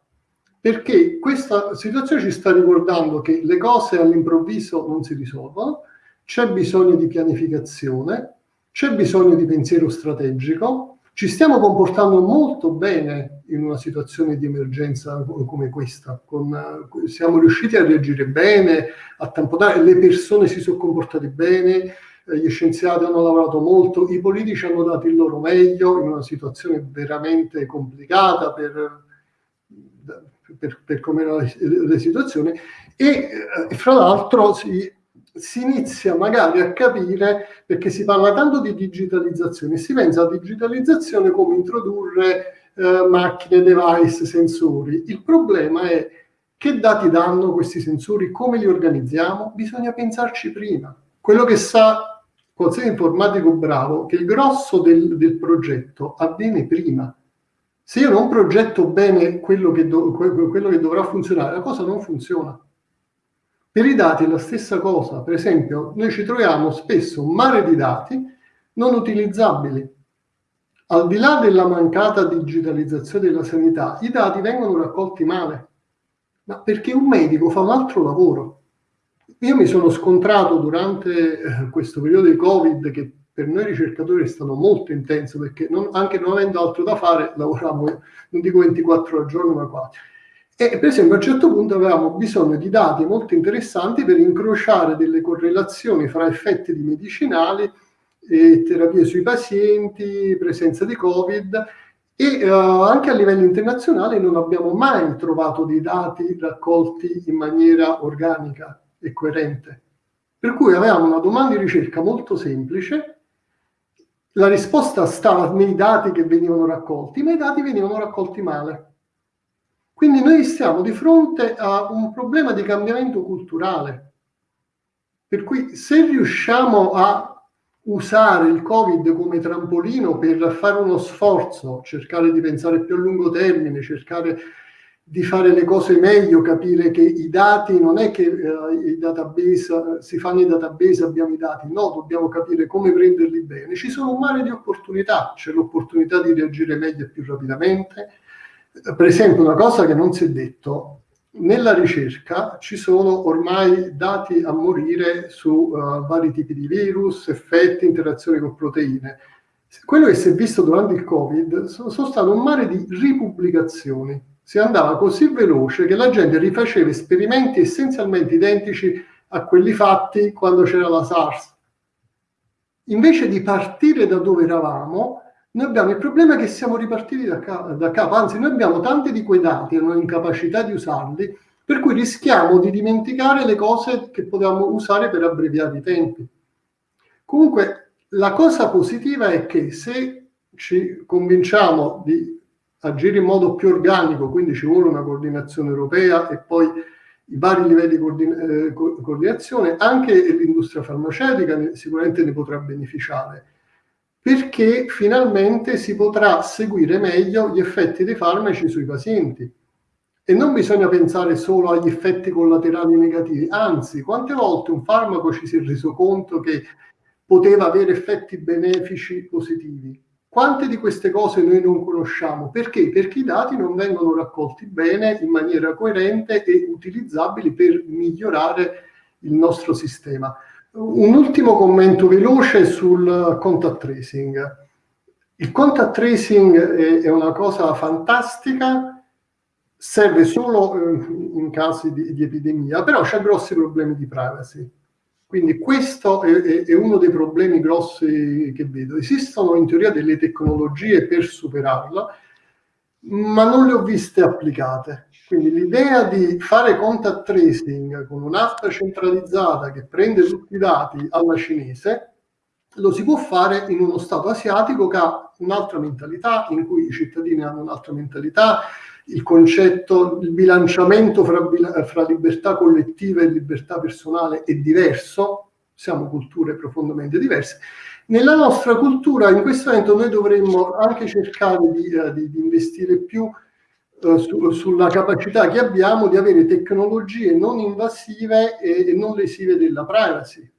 perché questa situazione ci sta ricordando che le cose all'improvviso non si risolvono, c'è bisogno di pianificazione, c'è bisogno di pensiero strategico, ci stiamo comportando molto bene in una situazione di emergenza come questa, con, siamo riusciti a reagire bene, a tamponare, le persone si sono comportate bene, gli scienziati hanno lavorato molto, i politici hanno dato il loro meglio in una situazione veramente complicata per, per, per come era la situazione e eh, fra l'altro si, si inizia magari a capire, perché si parla tanto di digitalizzazione, si pensa a digitalizzazione come introdurre eh, macchine, device, sensori. Il problema è che dati danno questi sensori, come li organizziamo? Bisogna pensarci prima. Quello che sa qualsiasi informatico bravo che il grosso del, del, progetto avviene prima. Se io non progetto bene quello che, do, quello che dovrà funzionare, la cosa non funziona. Per i dati è la stessa cosa. Per esempio, noi ci troviamo spesso un mare di dati non utilizzabili. Al di là della mancata digitalizzazione della sanità, i dati vengono raccolti male, ma perché un medico fa un altro lavoro. Io mi sono scontrato durante eh, questo periodo di Covid che per noi ricercatori è stato molto intenso perché non, anche non avendo altro da fare lavoriamo, non dico 24 ore al giorno, ma quasi. E per esempio a un certo punto avevamo bisogno di dati molto interessanti per incrociare delle correlazioni fra effetti di medicinali e terapie sui pazienti, presenza di Covid e uh, anche a livello internazionale non abbiamo mai trovato dei dati raccolti in maniera organica e coerente. Per cui avevamo una domanda di ricerca molto semplice, la risposta stava nei dati che venivano raccolti, ma i dati venivano raccolti male. Quindi noi stiamo di fronte a un problema di cambiamento culturale. Per cui se riusciamo a usare il Covid come trampolino per fare uno sforzo, cercare di pensare più a lungo termine, cercare di fare le cose meglio, capire che i dati non è che eh, i database, si fanno i database, abbiamo i dati, no, dobbiamo capire come prenderli bene. Ci sono un mare di opportunità, c'è l'opportunità di reagire meglio e più rapidamente. Per esempio, una cosa che non si è detto, nella ricerca ci sono ormai dati a morire su uh, vari tipi di virus, effetti, interazioni con proteine. Quello che si è visto durante il Covid sono, sono stato un mare di ripubblicazioni si andava così veloce che la gente rifaceva esperimenti essenzialmente identici a quelli fatti quando c'era la SARS. Invece di partire da dove eravamo, noi abbiamo il problema che siamo ripartiti da, capo, da capo, anzi noi abbiamo tanti di quei dati e una incapacità di usarli, per cui rischiamo di dimenticare le cose che potevamo usare per abbreviare i tempi. Comunque la cosa positiva è che se ci convinciamo di agire in modo più organico, quindi ci vuole una coordinazione europea e poi i vari livelli di coordin eh, coordinazione, anche l'industria farmaceutica ne, sicuramente ne potrà beneficiare, perché finalmente si potrà seguire meglio gli effetti dei farmaci sui pazienti. E non bisogna pensare solo agli effetti collaterali negativi, anzi, quante volte un farmaco ci si è reso conto che poteva avere effetti benefici positivi? Quante di queste cose noi non conosciamo? Perché? Perché i dati non vengono raccolti bene, in maniera coerente e utilizzabili per migliorare il nostro sistema. Un ultimo commento veloce sul contact tracing. Il contact tracing è, una cosa fantastica, serve solo eh, in casi di, di epidemia, però c'è grossi problemi di privacy. Quindi questo è, è, uno dei problemi grossi che vedo. Esistono in teoria delle tecnologie per superarla, ma non le ho viste applicate. Quindi l'idea di fare contact tracing con un'app centralizzata che prende tutti i dati alla cinese, lo si può fare in uno Stato asiatico che ha un'altra mentalità, in cui i cittadini hanno un'altra mentalità, il concetto, il bilanciamento fra, fra libertà collettiva e libertà personale è diverso, siamo culture profondamente diverse. Nella nostra cultura in questo momento noi dovremmo anche cercare di, uh, di, di investire più uh, su, sulla capacità che abbiamo di avere tecnologie non invasive e, e non lesive della privacy.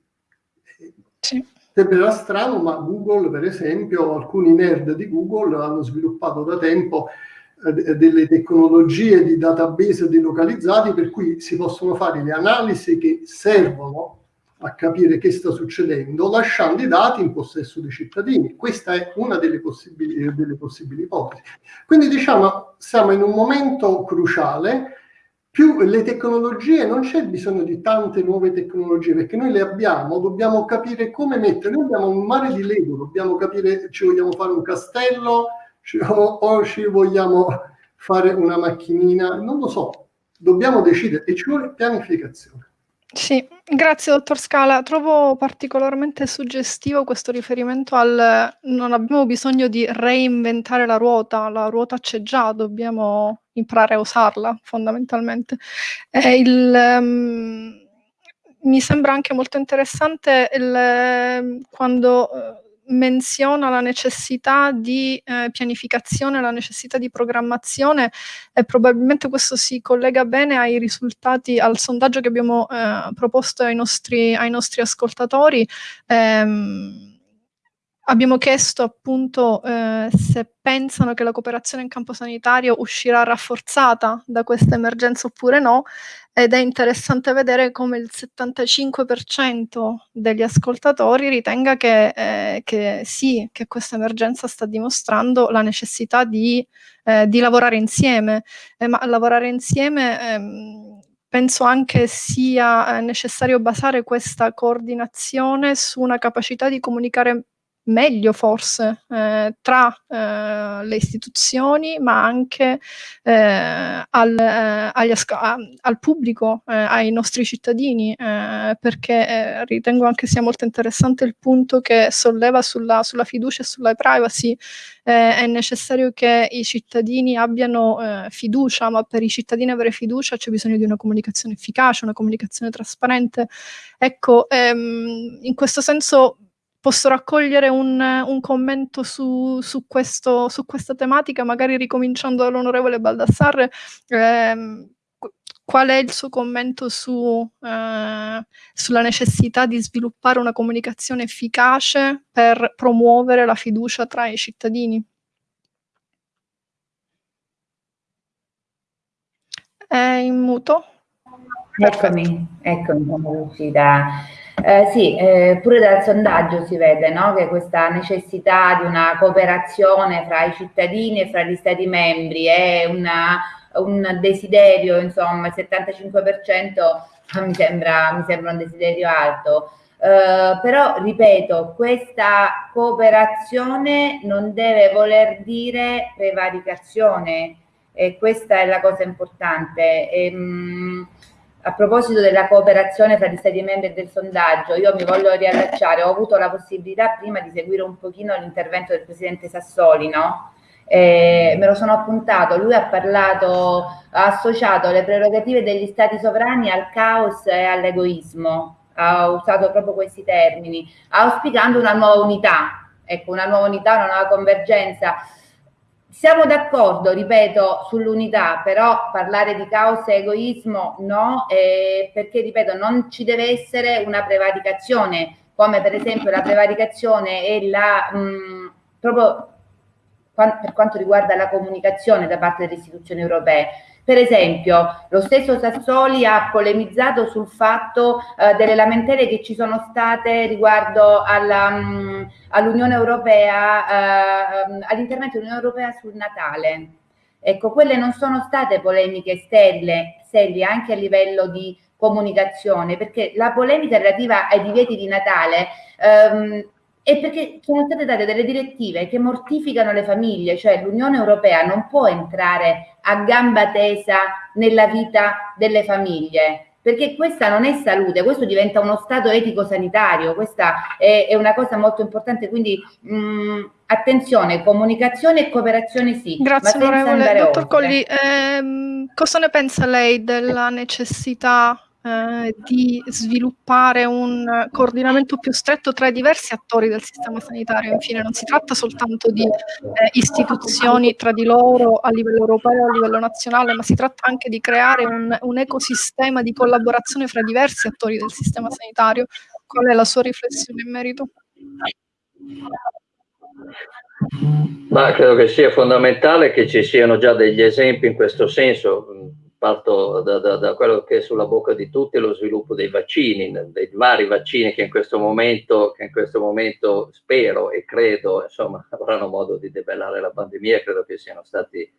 Sì. Sembrerà strano, ma Google, per esempio, alcuni nerd di Google hanno sviluppato da tempo eh, delle tecnologie di database delocalizzati per cui si possono fare le analisi che servono a capire che sta succedendo lasciando i dati in possesso dei cittadini. Questa è una delle possibili, eh, delle possibili ipotesi. Quindi diciamo siamo in un momento cruciale più le tecnologie, non c'è bisogno di tante nuove tecnologie, perché noi le abbiamo, dobbiamo capire come mettere, noi abbiamo un mare di Lego, dobbiamo capire, ci vogliamo fare un castello, o, o ci vogliamo fare una macchinina, non lo so, dobbiamo decidere e ci vuole pianificazione. Sì, grazie dottor Scala. Trovo particolarmente suggestivo questo riferimento al non abbiamo bisogno di reinventare la ruota, la ruota c'è già, dobbiamo imparare a usarla fondamentalmente. Eh, il, um, mi sembra anche molto interessante il, quando uh, menziona la necessità di eh, pianificazione, la necessità di programmazione e probabilmente questo si collega bene ai risultati, al sondaggio che abbiamo eh, proposto ai nostri, ai nostri ascoltatori. Ehm, Abbiamo chiesto appunto eh, se pensano che la cooperazione in campo sanitario uscirà rafforzata da questa emergenza oppure no ed è interessante vedere come il 75% degli ascoltatori ritenga che, eh, che, sì, che questa emergenza sta dimostrando la necessità di, eh, di lavorare insieme, eh, ma lavorare insieme ehm, penso anche sia eh, necessario basare questa coordinazione su una capacità di comunicare meglio forse eh, tra eh, le istituzioni ma anche eh, al, eh, a, al, pubblico, eh, ai nostri cittadini eh, perché ritengo anche sia molto interessante il punto che solleva sulla, sulla fiducia e sulla privacy. È necessario che i cittadini abbiano fiducia ma per i cittadini avere fiducia c'è bisogno di una comunicazione efficace, una comunicazione trasparente. Ecco ehm, in questo senso posso raccogliere un, un commento su, su, questo, su, questa tematica, magari ricominciando dall'onorevole Baldassarre. Ehm, qual è il suo commento su, eh, sulla necessità di sviluppare una comunicazione efficace per promuovere la fiducia tra i cittadini? È in muto? Eccomi, eccomi, sono riuscita. Eh, sì, eh, pure dal sondaggio si vede no, che questa necessità di una cooperazione fra i cittadini e fra gli stati membri è una, un desiderio, insomma, il 75% mi sembra, mi sembra un desiderio alto. Uh, però ripeto, questa cooperazione non deve voler dire prevaricazione e questa è la cosa importante. E, ehm, mh, a proposito della cooperazione fra gli stati membri del sondaggio, io mi voglio riallacciare, ho avuto la possibilità prima di seguire un pochino l'intervento del presidente Sassoli, no? Eh, me lo sono appuntato, lui ha parlato, ha associato le prerogative degli stati sovrani al caos e all'egoismo, ha usato proprio questi termini, auspicando una nuova unità, ecco, una nuova unità, una nuova convergenza siamo d'accordo, ripeto, sull'unità, però parlare di causa e egoismo no, eh, perché, ripeto, non ci deve essere una prevaricazione, come per esempio la prevaricazione e la, mh, proprio per quanto riguarda la comunicazione da parte delle istituzioni europee. Per esempio, lo stesso Sassoli ha polemizzato sul fatto eh, delle lamentele che ci sono state riguardo mm, all'Unione Europea, eh, all'intervento dell'Unione Europea sul Natale. Ecco, quelle non sono state polemiche sterili, serie anche a livello di comunicazione, perché la polemica relativa ai divieti di Natale ehm, è perché sono state date delle direttive che mortificano le famiglie, cioè l'Unione Europea non può entrare a gamba tesa nella vita delle famiglie, perché questa non è salute, questo diventa uno stato etico sanitario, questa è, è una cosa molto importante, quindi mh, attenzione, comunicazione e cooperazione sì. Grazie onorevole. Dottor Colli, ehm, cosa ne pensa lei della necessità eh, di sviluppare un coordinamento più stretto tra i diversi attori del sistema sanitario. Infine, non si tratta soltanto di eh, istituzioni tra di loro a livello europeo, a livello nazionale, ma si tratta anche di creare un, un ecosistema di collaborazione fra diversi attori del sistema sanitario. Qual è la sua riflessione in merito? Ma credo che sia fondamentale che ci siano già degli esempi in questo senso parto da, da, da, quello che è sulla bocca di tutti, lo sviluppo dei vaccini, dei vari vaccini che in questo momento, in questo momento spero e credo insomma, avranno modo di debellare la pandemia, credo che siano stati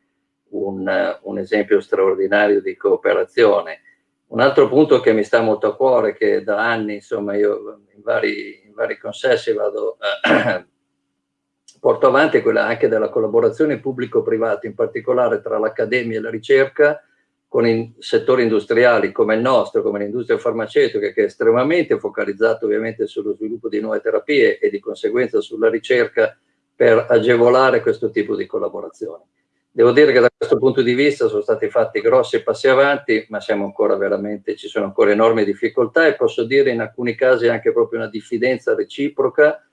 un, un esempio straordinario di cooperazione. Un altro punto che mi sta molto a cuore, che da anni insomma, io in vari, in vari consessi vado, eh, porto avanti, è quella anche della collaborazione pubblico-privato, in particolare tra l'accademia e la ricerca, con in settori industriali come il nostro, come l'industria farmaceutica, che è estremamente focalizzato ovviamente sullo sviluppo di nuove terapie e di conseguenza sulla ricerca per agevolare questo tipo di collaborazione. Devo dire che da questo punto di vista sono stati fatti grossi passi avanti, ma ci sono ancora enormi difficoltà e posso dire in alcuni casi anche proprio una diffidenza reciproca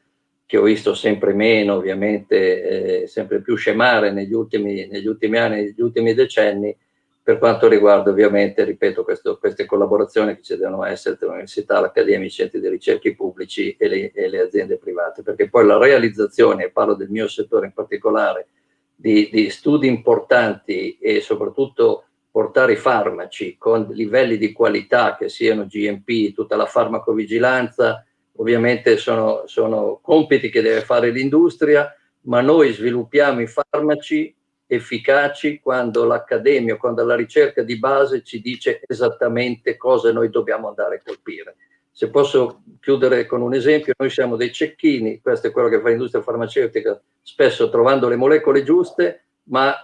che ho visto sempre meno, ovviamente eh, sempre più scemare negli ultimi, negli ultimi anni, negli ultimi decenni, per quanto riguarda ovviamente, ripeto, questo, queste collaborazioni che ci devono essere tra l'università, l'accademia, i centri di ricerca pubblici e le, e le, aziende private, perché poi la realizzazione, e parlo del mio settore in particolare, di, di studi importanti e soprattutto portare i farmaci con livelli di qualità che siano GMP, tutta la farmacovigilanza, ovviamente sono, sono compiti che deve fare l'industria, ma noi sviluppiamo i farmaci efficaci quando l'accademia, quando la ricerca di base ci dice esattamente cosa noi dobbiamo andare a colpire. Se posso chiudere con un esempio, noi siamo dei cecchini, questo è quello che fa l'industria farmaceutica, spesso trovando le molecole giuste, ma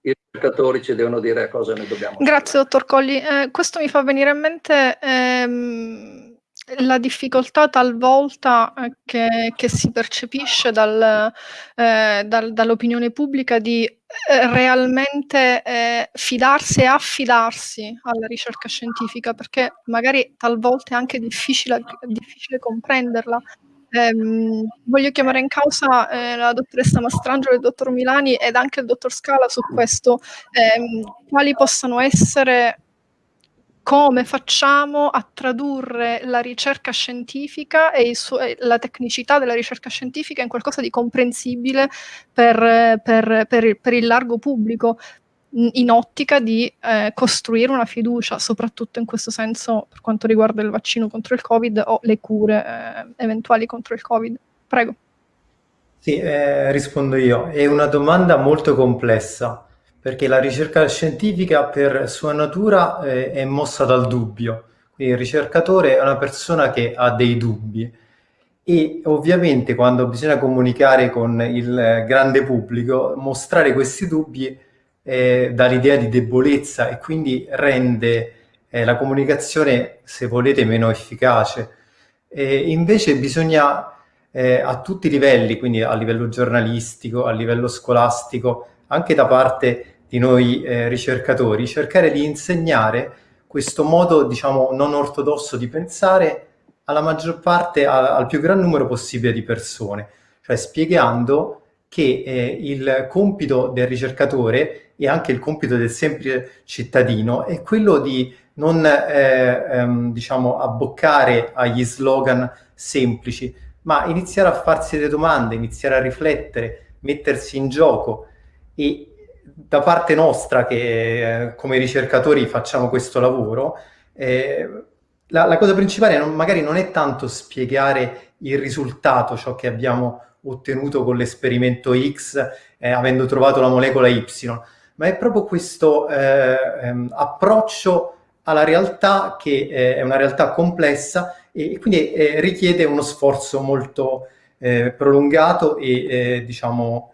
i ricercatori ci devono dire a cosa noi dobbiamo Grazie, fare. dottor Colli. Eh, questo mi fa venire in mente ehm, la difficoltà talvolta eh, che, che si percepisce dal, eh, dal, dall'opinione pubblica di eh, realmente eh, fidarsi e affidarsi alla ricerca scientifica, perché magari talvolta è anche difficile, difficile comprenderla. Ehm, voglio chiamare in causa eh, la dottoressa Mastrangelo e il dottor Milani ed anche il dottor Scala su questo, ehm, quali possano essere come facciamo a tradurre la ricerca scientifica e la tecnicità della ricerca scientifica in qualcosa di comprensibile per, per, per, per il, largo pubblico, in ottica di eh, costruire una fiducia, soprattutto in questo senso per quanto riguarda il vaccino contro il Covid o le cure eh, eventuali contro il Covid. Prego. Sì, eh, rispondo io. È una domanda molto complessa perché la ricerca scientifica per sua natura eh, è mossa dal dubbio. Quindi il ricercatore è una persona che ha dei dubbi e ovviamente quando bisogna comunicare con il grande pubblico, mostrare questi dubbi eh, dà l'idea di debolezza e quindi rende eh, la comunicazione, se volete, meno efficace. E invece bisogna eh, a tutti i livelli, quindi a livello giornalistico, a livello scolastico, anche da parte di noi eh, ricercatori, cercare di insegnare questo modo, diciamo, non ortodosso di pensare alla maggior parte, a, al più gran numero possibile di persone, cioè spiegando che eh, il compito del ricercatore e anche il compito del semplice cittadino è quello di non eh, ehm, diciamo abboccare agli slogan semplici, ma iniziare a farsi delle domande, iniziare a riflettere, mettersi in gioco e da parte nostra che eh, come ricercatori facciamo questo lavoro, eh, la, la, cosa principale non, magari non è tanto spiegare il risultato, ciò che abbiamo ottenuto con l'esperimento X, eh, avendo trovato la molecola Y, ma è proprio questo eh, ehm, approccio alla realtà che eh, è una realtà complessa e, quindi eh, richiede uno sforzo molto prolungato e diciamo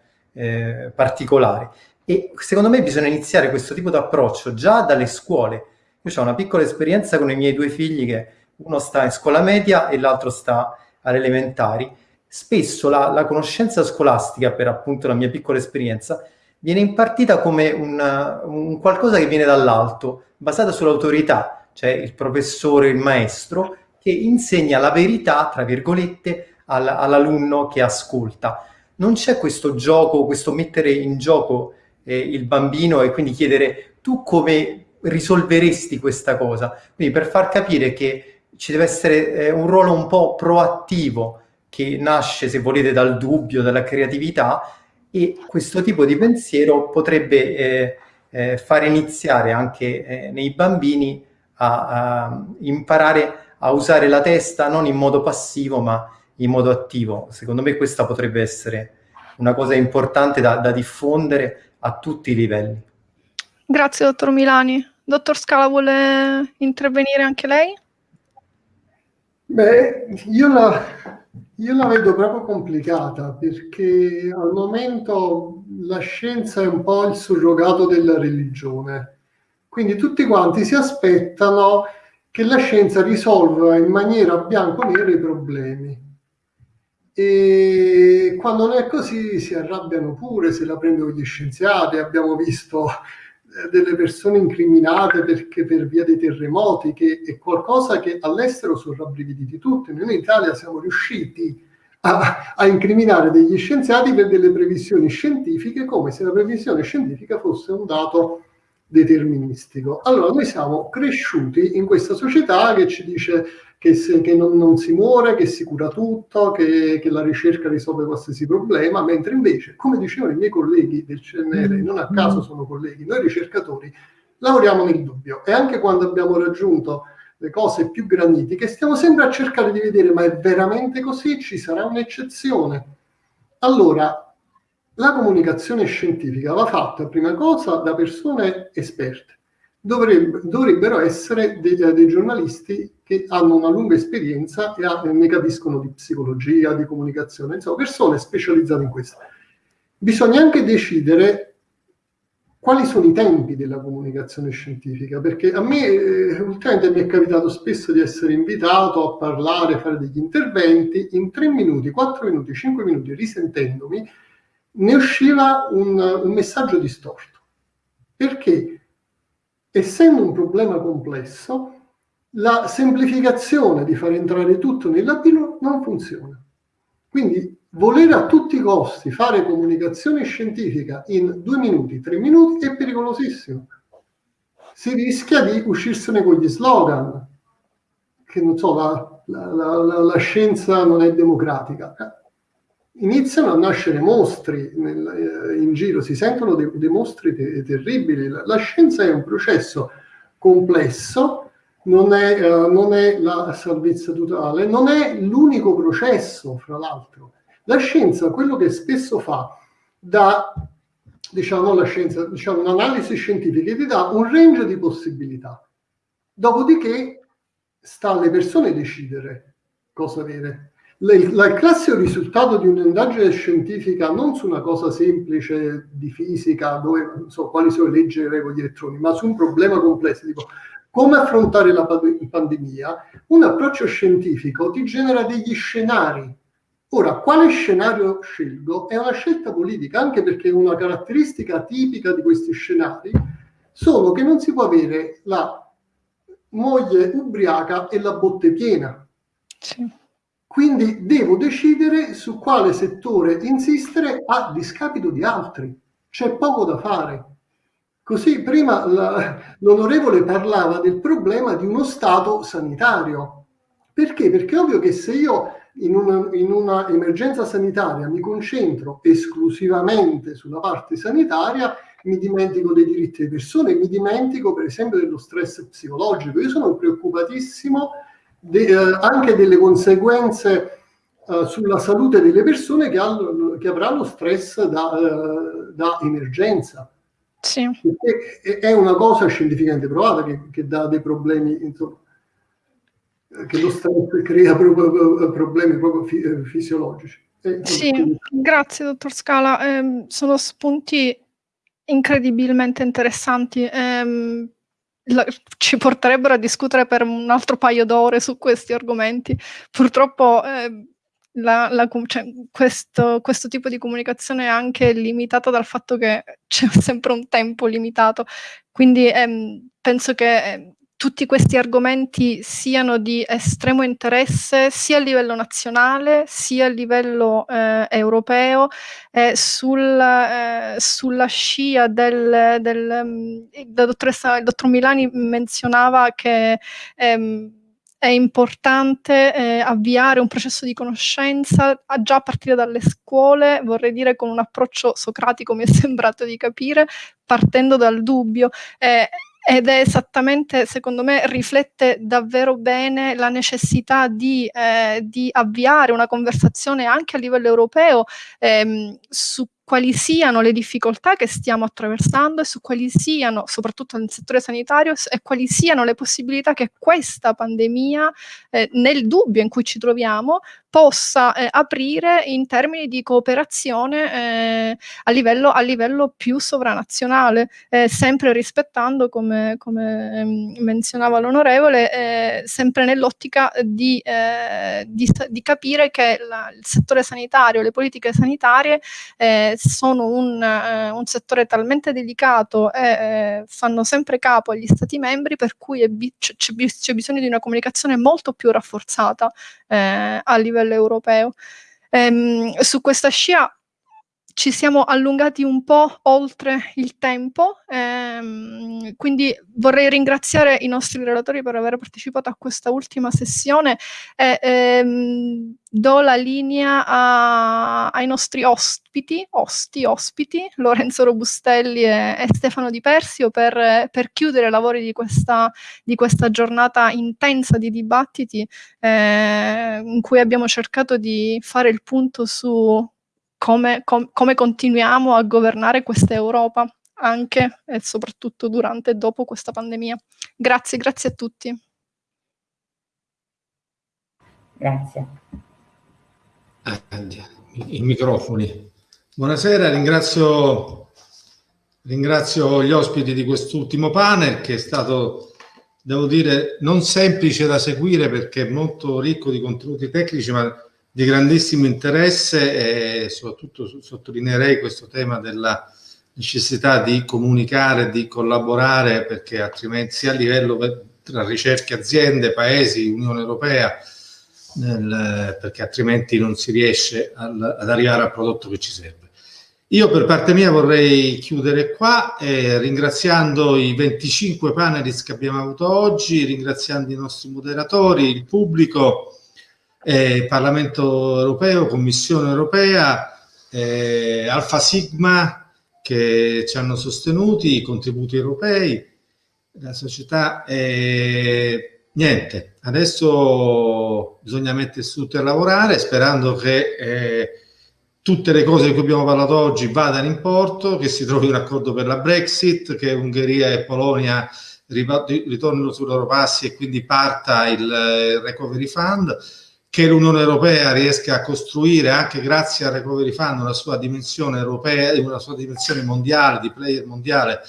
particolare. E secondo me bisogna iniziare questo tipo di approccio già dalle scuole. Io ho una piccola esperienza con i miei due figli che uno sta in scuola media e l'altro sta alle elementari. Spesso la, la conoscenza scolastica, per appunto la mia piccola esperienza, viene impartita come un, un qualcosa che viene dall'alto, basata sull'autorità, cioè il professore, il maestro, che insegna la verità, tra virgolette, al, all'alunno che ascolta. Non c'è questo gioco, questo mettere in gioco eh, il bambino e quindi chiedere tu come risolveresti questa cosa. Quindi per far capire che ci deve essere eh, un ruolo un po' proattivo che nasce, se volete, dal dubbio, dalla creatività e questo tipo di pensiero potrebbe eh, eh, fare iniziare anche eh, nei bambini a, a, imparare a usare la testa non in modo passivo ma in modo attivo. Secondo me questa potrebbe essere una cosa importante da, da diffondere a tutti i livelli. Grazie dottor Milani. Dottor Scala vuole intervenire anche lei? Beh, io la, io la vedo proprio complicata perché al momento la scienza è un po' il surrogato della religione. Quindi tutti quanti si aspettano che la scienza risolva in maniera bianco-nera i problemi. E quando non è così si arrabbiano pure, se la prendono gli scienziati. Abbiamo visto eh, delle persone incriminate perché per via dei terremoti, che è qualcosa che all'estero sono rabbrividiti tutti. Noi in Italia siamo riusciti a, a, incriminare degli scienziati per delle previsioni scientifiche come se la previsione scientifica fosse un dato deterministico. Allora noi siamo cresciuti in questa società che ci dice che, se, che non, non, si muore, che si cura tutto, che, che, la ricerca risolve qualsiasi problema, mentre invece, come dicevano i miei colleghi del CNR, mm. non a caso sono colleghi, noi ricercatori lavoriamo nel dubbio e anche quando abbiamo raggiunto le cose più granitiche stiamo sempre a cercare di vedere ma è veramente così? Ci sarà un'eccezione? Allora, la comunicazione scientifica va fatta prima cosa da persone esperte dovrebbe, dovrebbero essere dei, dei, giornalisti che hanno una lunga esperienza e, ha, ne capiscono di psicologia, di comunicazione, insomma, persone specializzate in questo. Bisogna anche decidere quali sono i tempi della comunicazione scientifica, perché a me eh, ultimamente mi è capitato spesso di essere invitato a parlare, a fare degli interventi, in tre minuti, quattro minuti, cinque minuti, risentendomi, ne usciva un, un messaggio distorto. Perché? Essendo un problema complesso, la semplificazione di far entrare tutto nel latino non funziona. Quindi voler a tutti i costi fare comunicazione scientifica in due minuti, tre minuti è pericolosissimo. Si rischia di uscirsene con gli slogan, che non so, la, la, la, la scienza non è democratica iniziano a nascere mostri nel, eh, in giro, si sentono dei, dei mostri te, terribili. La, la, scienza è un processo complesso, non è, uh, non è la salvezza totale, non è l'unico processo, fra l'altro. La scienza, quello che spesso fa, da diciamo, la scienza, diciamo, un'analisi scientifica, ti dà un range di possibilità. Dopodiché sta alle persone decidere cosa avere il classico risultato di un'indagine scientifica non su una cosa semplice di fisica, dove non so quali sono le leggi e le regole di elettroni, ma su un problema complesso, tipo come affrontare la pandemia, un approccio scientifico ti genera degli scenari. Ora, quale scenario scelgo è una scelta politica, anche perché una caratteristica tipica di questi scenari sono che non si può avere la moglie ubriaca e la botte piena. Sì Quindi devo decidere su quale settore insistere a discapito di altri. C'è poco da fare. Così prima l'onorevole parlava del problema di uno stato sanitario. Perché? Perché è ovvio che se io in una, in una emergenza sanitaria mi concentro esclusivamente sulla parte sanitaria, mi dimentico dei diritti delle persone, mi dimentico per esempio dello stress psicologico. Io sono preoccupatissimo de, eh, anche delle conseguenze eh, sulla salute delle persone che, hanno, che avranno stress da, eh, da emergenza. Sì. Perché è una cosa scientificamente provata che, che dà dei problemi, insomma, che lo stress crea proprio, problemi proprio fi, eh, fisiologici. Eh, sì, quindi... grazie dottor Scala, eh, sono spunti incredibilmente interessanti. Eh, la, ci porterebbero a discutere per un altro paio d'ore su questi argomenti. Purtroppo eh, la, la, cioè, questo, questo, tipo di comunicazione è anche limitata dal fatto che c'è sempre un tempo limitato. Quindi ehm, penso che ehm, tutti questi argomenti siano di estremo interesse sia a livello nazionale sia a livello eh, europeo eh, sul, eh, sulla scia del, del mm, la dottoressa, il dottor Milani menzionava che ehm, è importante eh, avviare un processo di conoscenza a già a partire dalle scuole, vorrei dire con un approccio socratico, mi è sembrato di capire, partendo dal dubbio. Eh, ed è esattamente, secondo me, riflette davvero bene la necessità di, eh, di avviare una conversazione anche a livello europeo ehm, su quali siano le difficoltà che stiamo attraversando e su quali siano, soprattutto nel settore sanitario, e quali siano le possibilità che questa pandemia, eh, nel dubbio in cui ci troviamo, possa eh, aprire in termini di cooperazione eh, a, livello, a, livello, più sovranazionale, eh, sempre rispettando, come, come ehm, menzionava l'onorevole, eh, sempre nell'ottica di, eh, di, di, capire che la, il settore sanitario, le politiche sanitarie sono un, un, settore talmente delicato e fanno sempre capo agli Stati membri, per cui c'è bisogno di una comunicazione molto più rafforzata a livello livello europeo. Ehm, su questa scia ci siamo allungati un po' oltre il tempo, ehm, quindi vorrei ringraziare i nostri relatori per aver partecipato a questa ultima sessione e ehm, do la linea a, ai nostri ospiti, osti, ospiti, Lorenzo Robustelli e, e Stefano Di Persio per, per chiudere i lavori di questa, di questa, giornata intensa di dibattiti eh, in cui abbiamo cercato di fare il punto su come, com, come continuiamo a governare questa Europa anche e soprattutto durante e dopo questa pandemia. Grazie, grazie a tutti. Grazie. I microfoni. Buonasera, ringrazio, ringrazio gli ospiti di quest'ultimo panel che è stato, devo dire, non semplice da seguire perché è molto ricco di contenuti tecnici, ma di grandissimo interesse e soprattutto sottolineerei questo tema della necessità di comunicare, di collaborare perché altrimenti sia a livello tra ricerche aziende, paesi, Unione Europea, nel, perché altrimenti non si riesce al, ad arrivare al prodotto che ci serve. Io per parte mia vorrei chiudere qua eh, ringraziando i 25 panelist che abbiamo avuto oggi, ringraziando i nostri moderatori, il pubblico, eh, Parlamento europeo, Commissione europea, eh, Alfa Sigma che ci hanno sostenuti, i contributi europei, la società. Eh, niente, adesso bisogna mettersi tutti a lavorare sperando che eh, tutte le cose di cui abbiamo parlato oggi vadano in porto, che si trovi un accordo per la Brexit, che Ungheria e Polonia ritornino sui loro passi e quindi parta il, il Recovery Fund che l'Unione Europea riesca a costruire anche grazie al Recovery Fund una sua dimensione europea, una sua dimensione mondiale, di player mondiale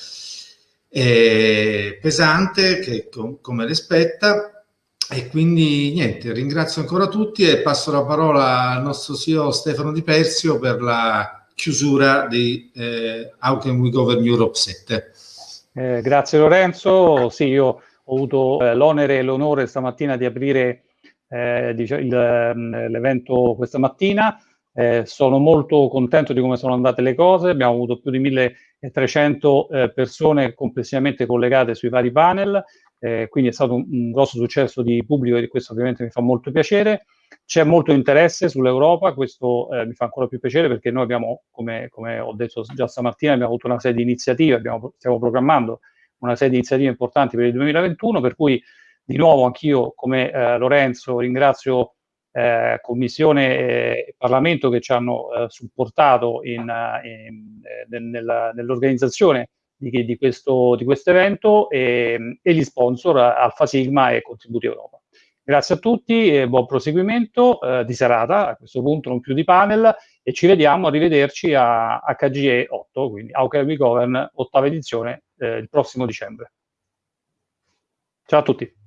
eh, pesante, che com come le spetta. E quindi niente, ringrazio ancora tutti e passo la parola al nostro CEO Stefano Di Persio per la chiusura di eh, How Can We Govern Europe 7. Eh, grazie Lorenzo, sì io ho avuto eh, l'onere e l'onore stamattina di aprire eh, ehm, l'evento questa mattina. Eh, sono molto contento di come sono andate le cose, abbiamo avuto più di 1300 eh, persone complessivamente collegate sui vari panel, eh, quindi è stato un, un, grosso successo di pubblico e questo ovviamente mi fa molto piacere. C'è molto interesse sull'Europa, questo eh, mi fa ancora più piacere perché noi abbiamo, come, come, ho detto già stamattina, abbiamo avuto una serie di iniziative, abbiamo, stiamo programmando una serie di iniziative importanti per il 2021, per cui di nuovo anch'io come eh, Lorenzo ringrazio eh, Commissione e Parlamento che ci hanno eh, supportato in, eh, in, eh, nel, nell'organizzazione di, di, questo, di questo evento e, e, gli sponsor Alfa Sigma e Contributi Europa. Grazie a tutti e buon proseguimento eh, di serata, a questo punto non più di panel, e ci vediamo, arrivederci a HGE 8, quindi How Govern, ottava edizione, eh, il prossimo dicembre. Ciao a tutti.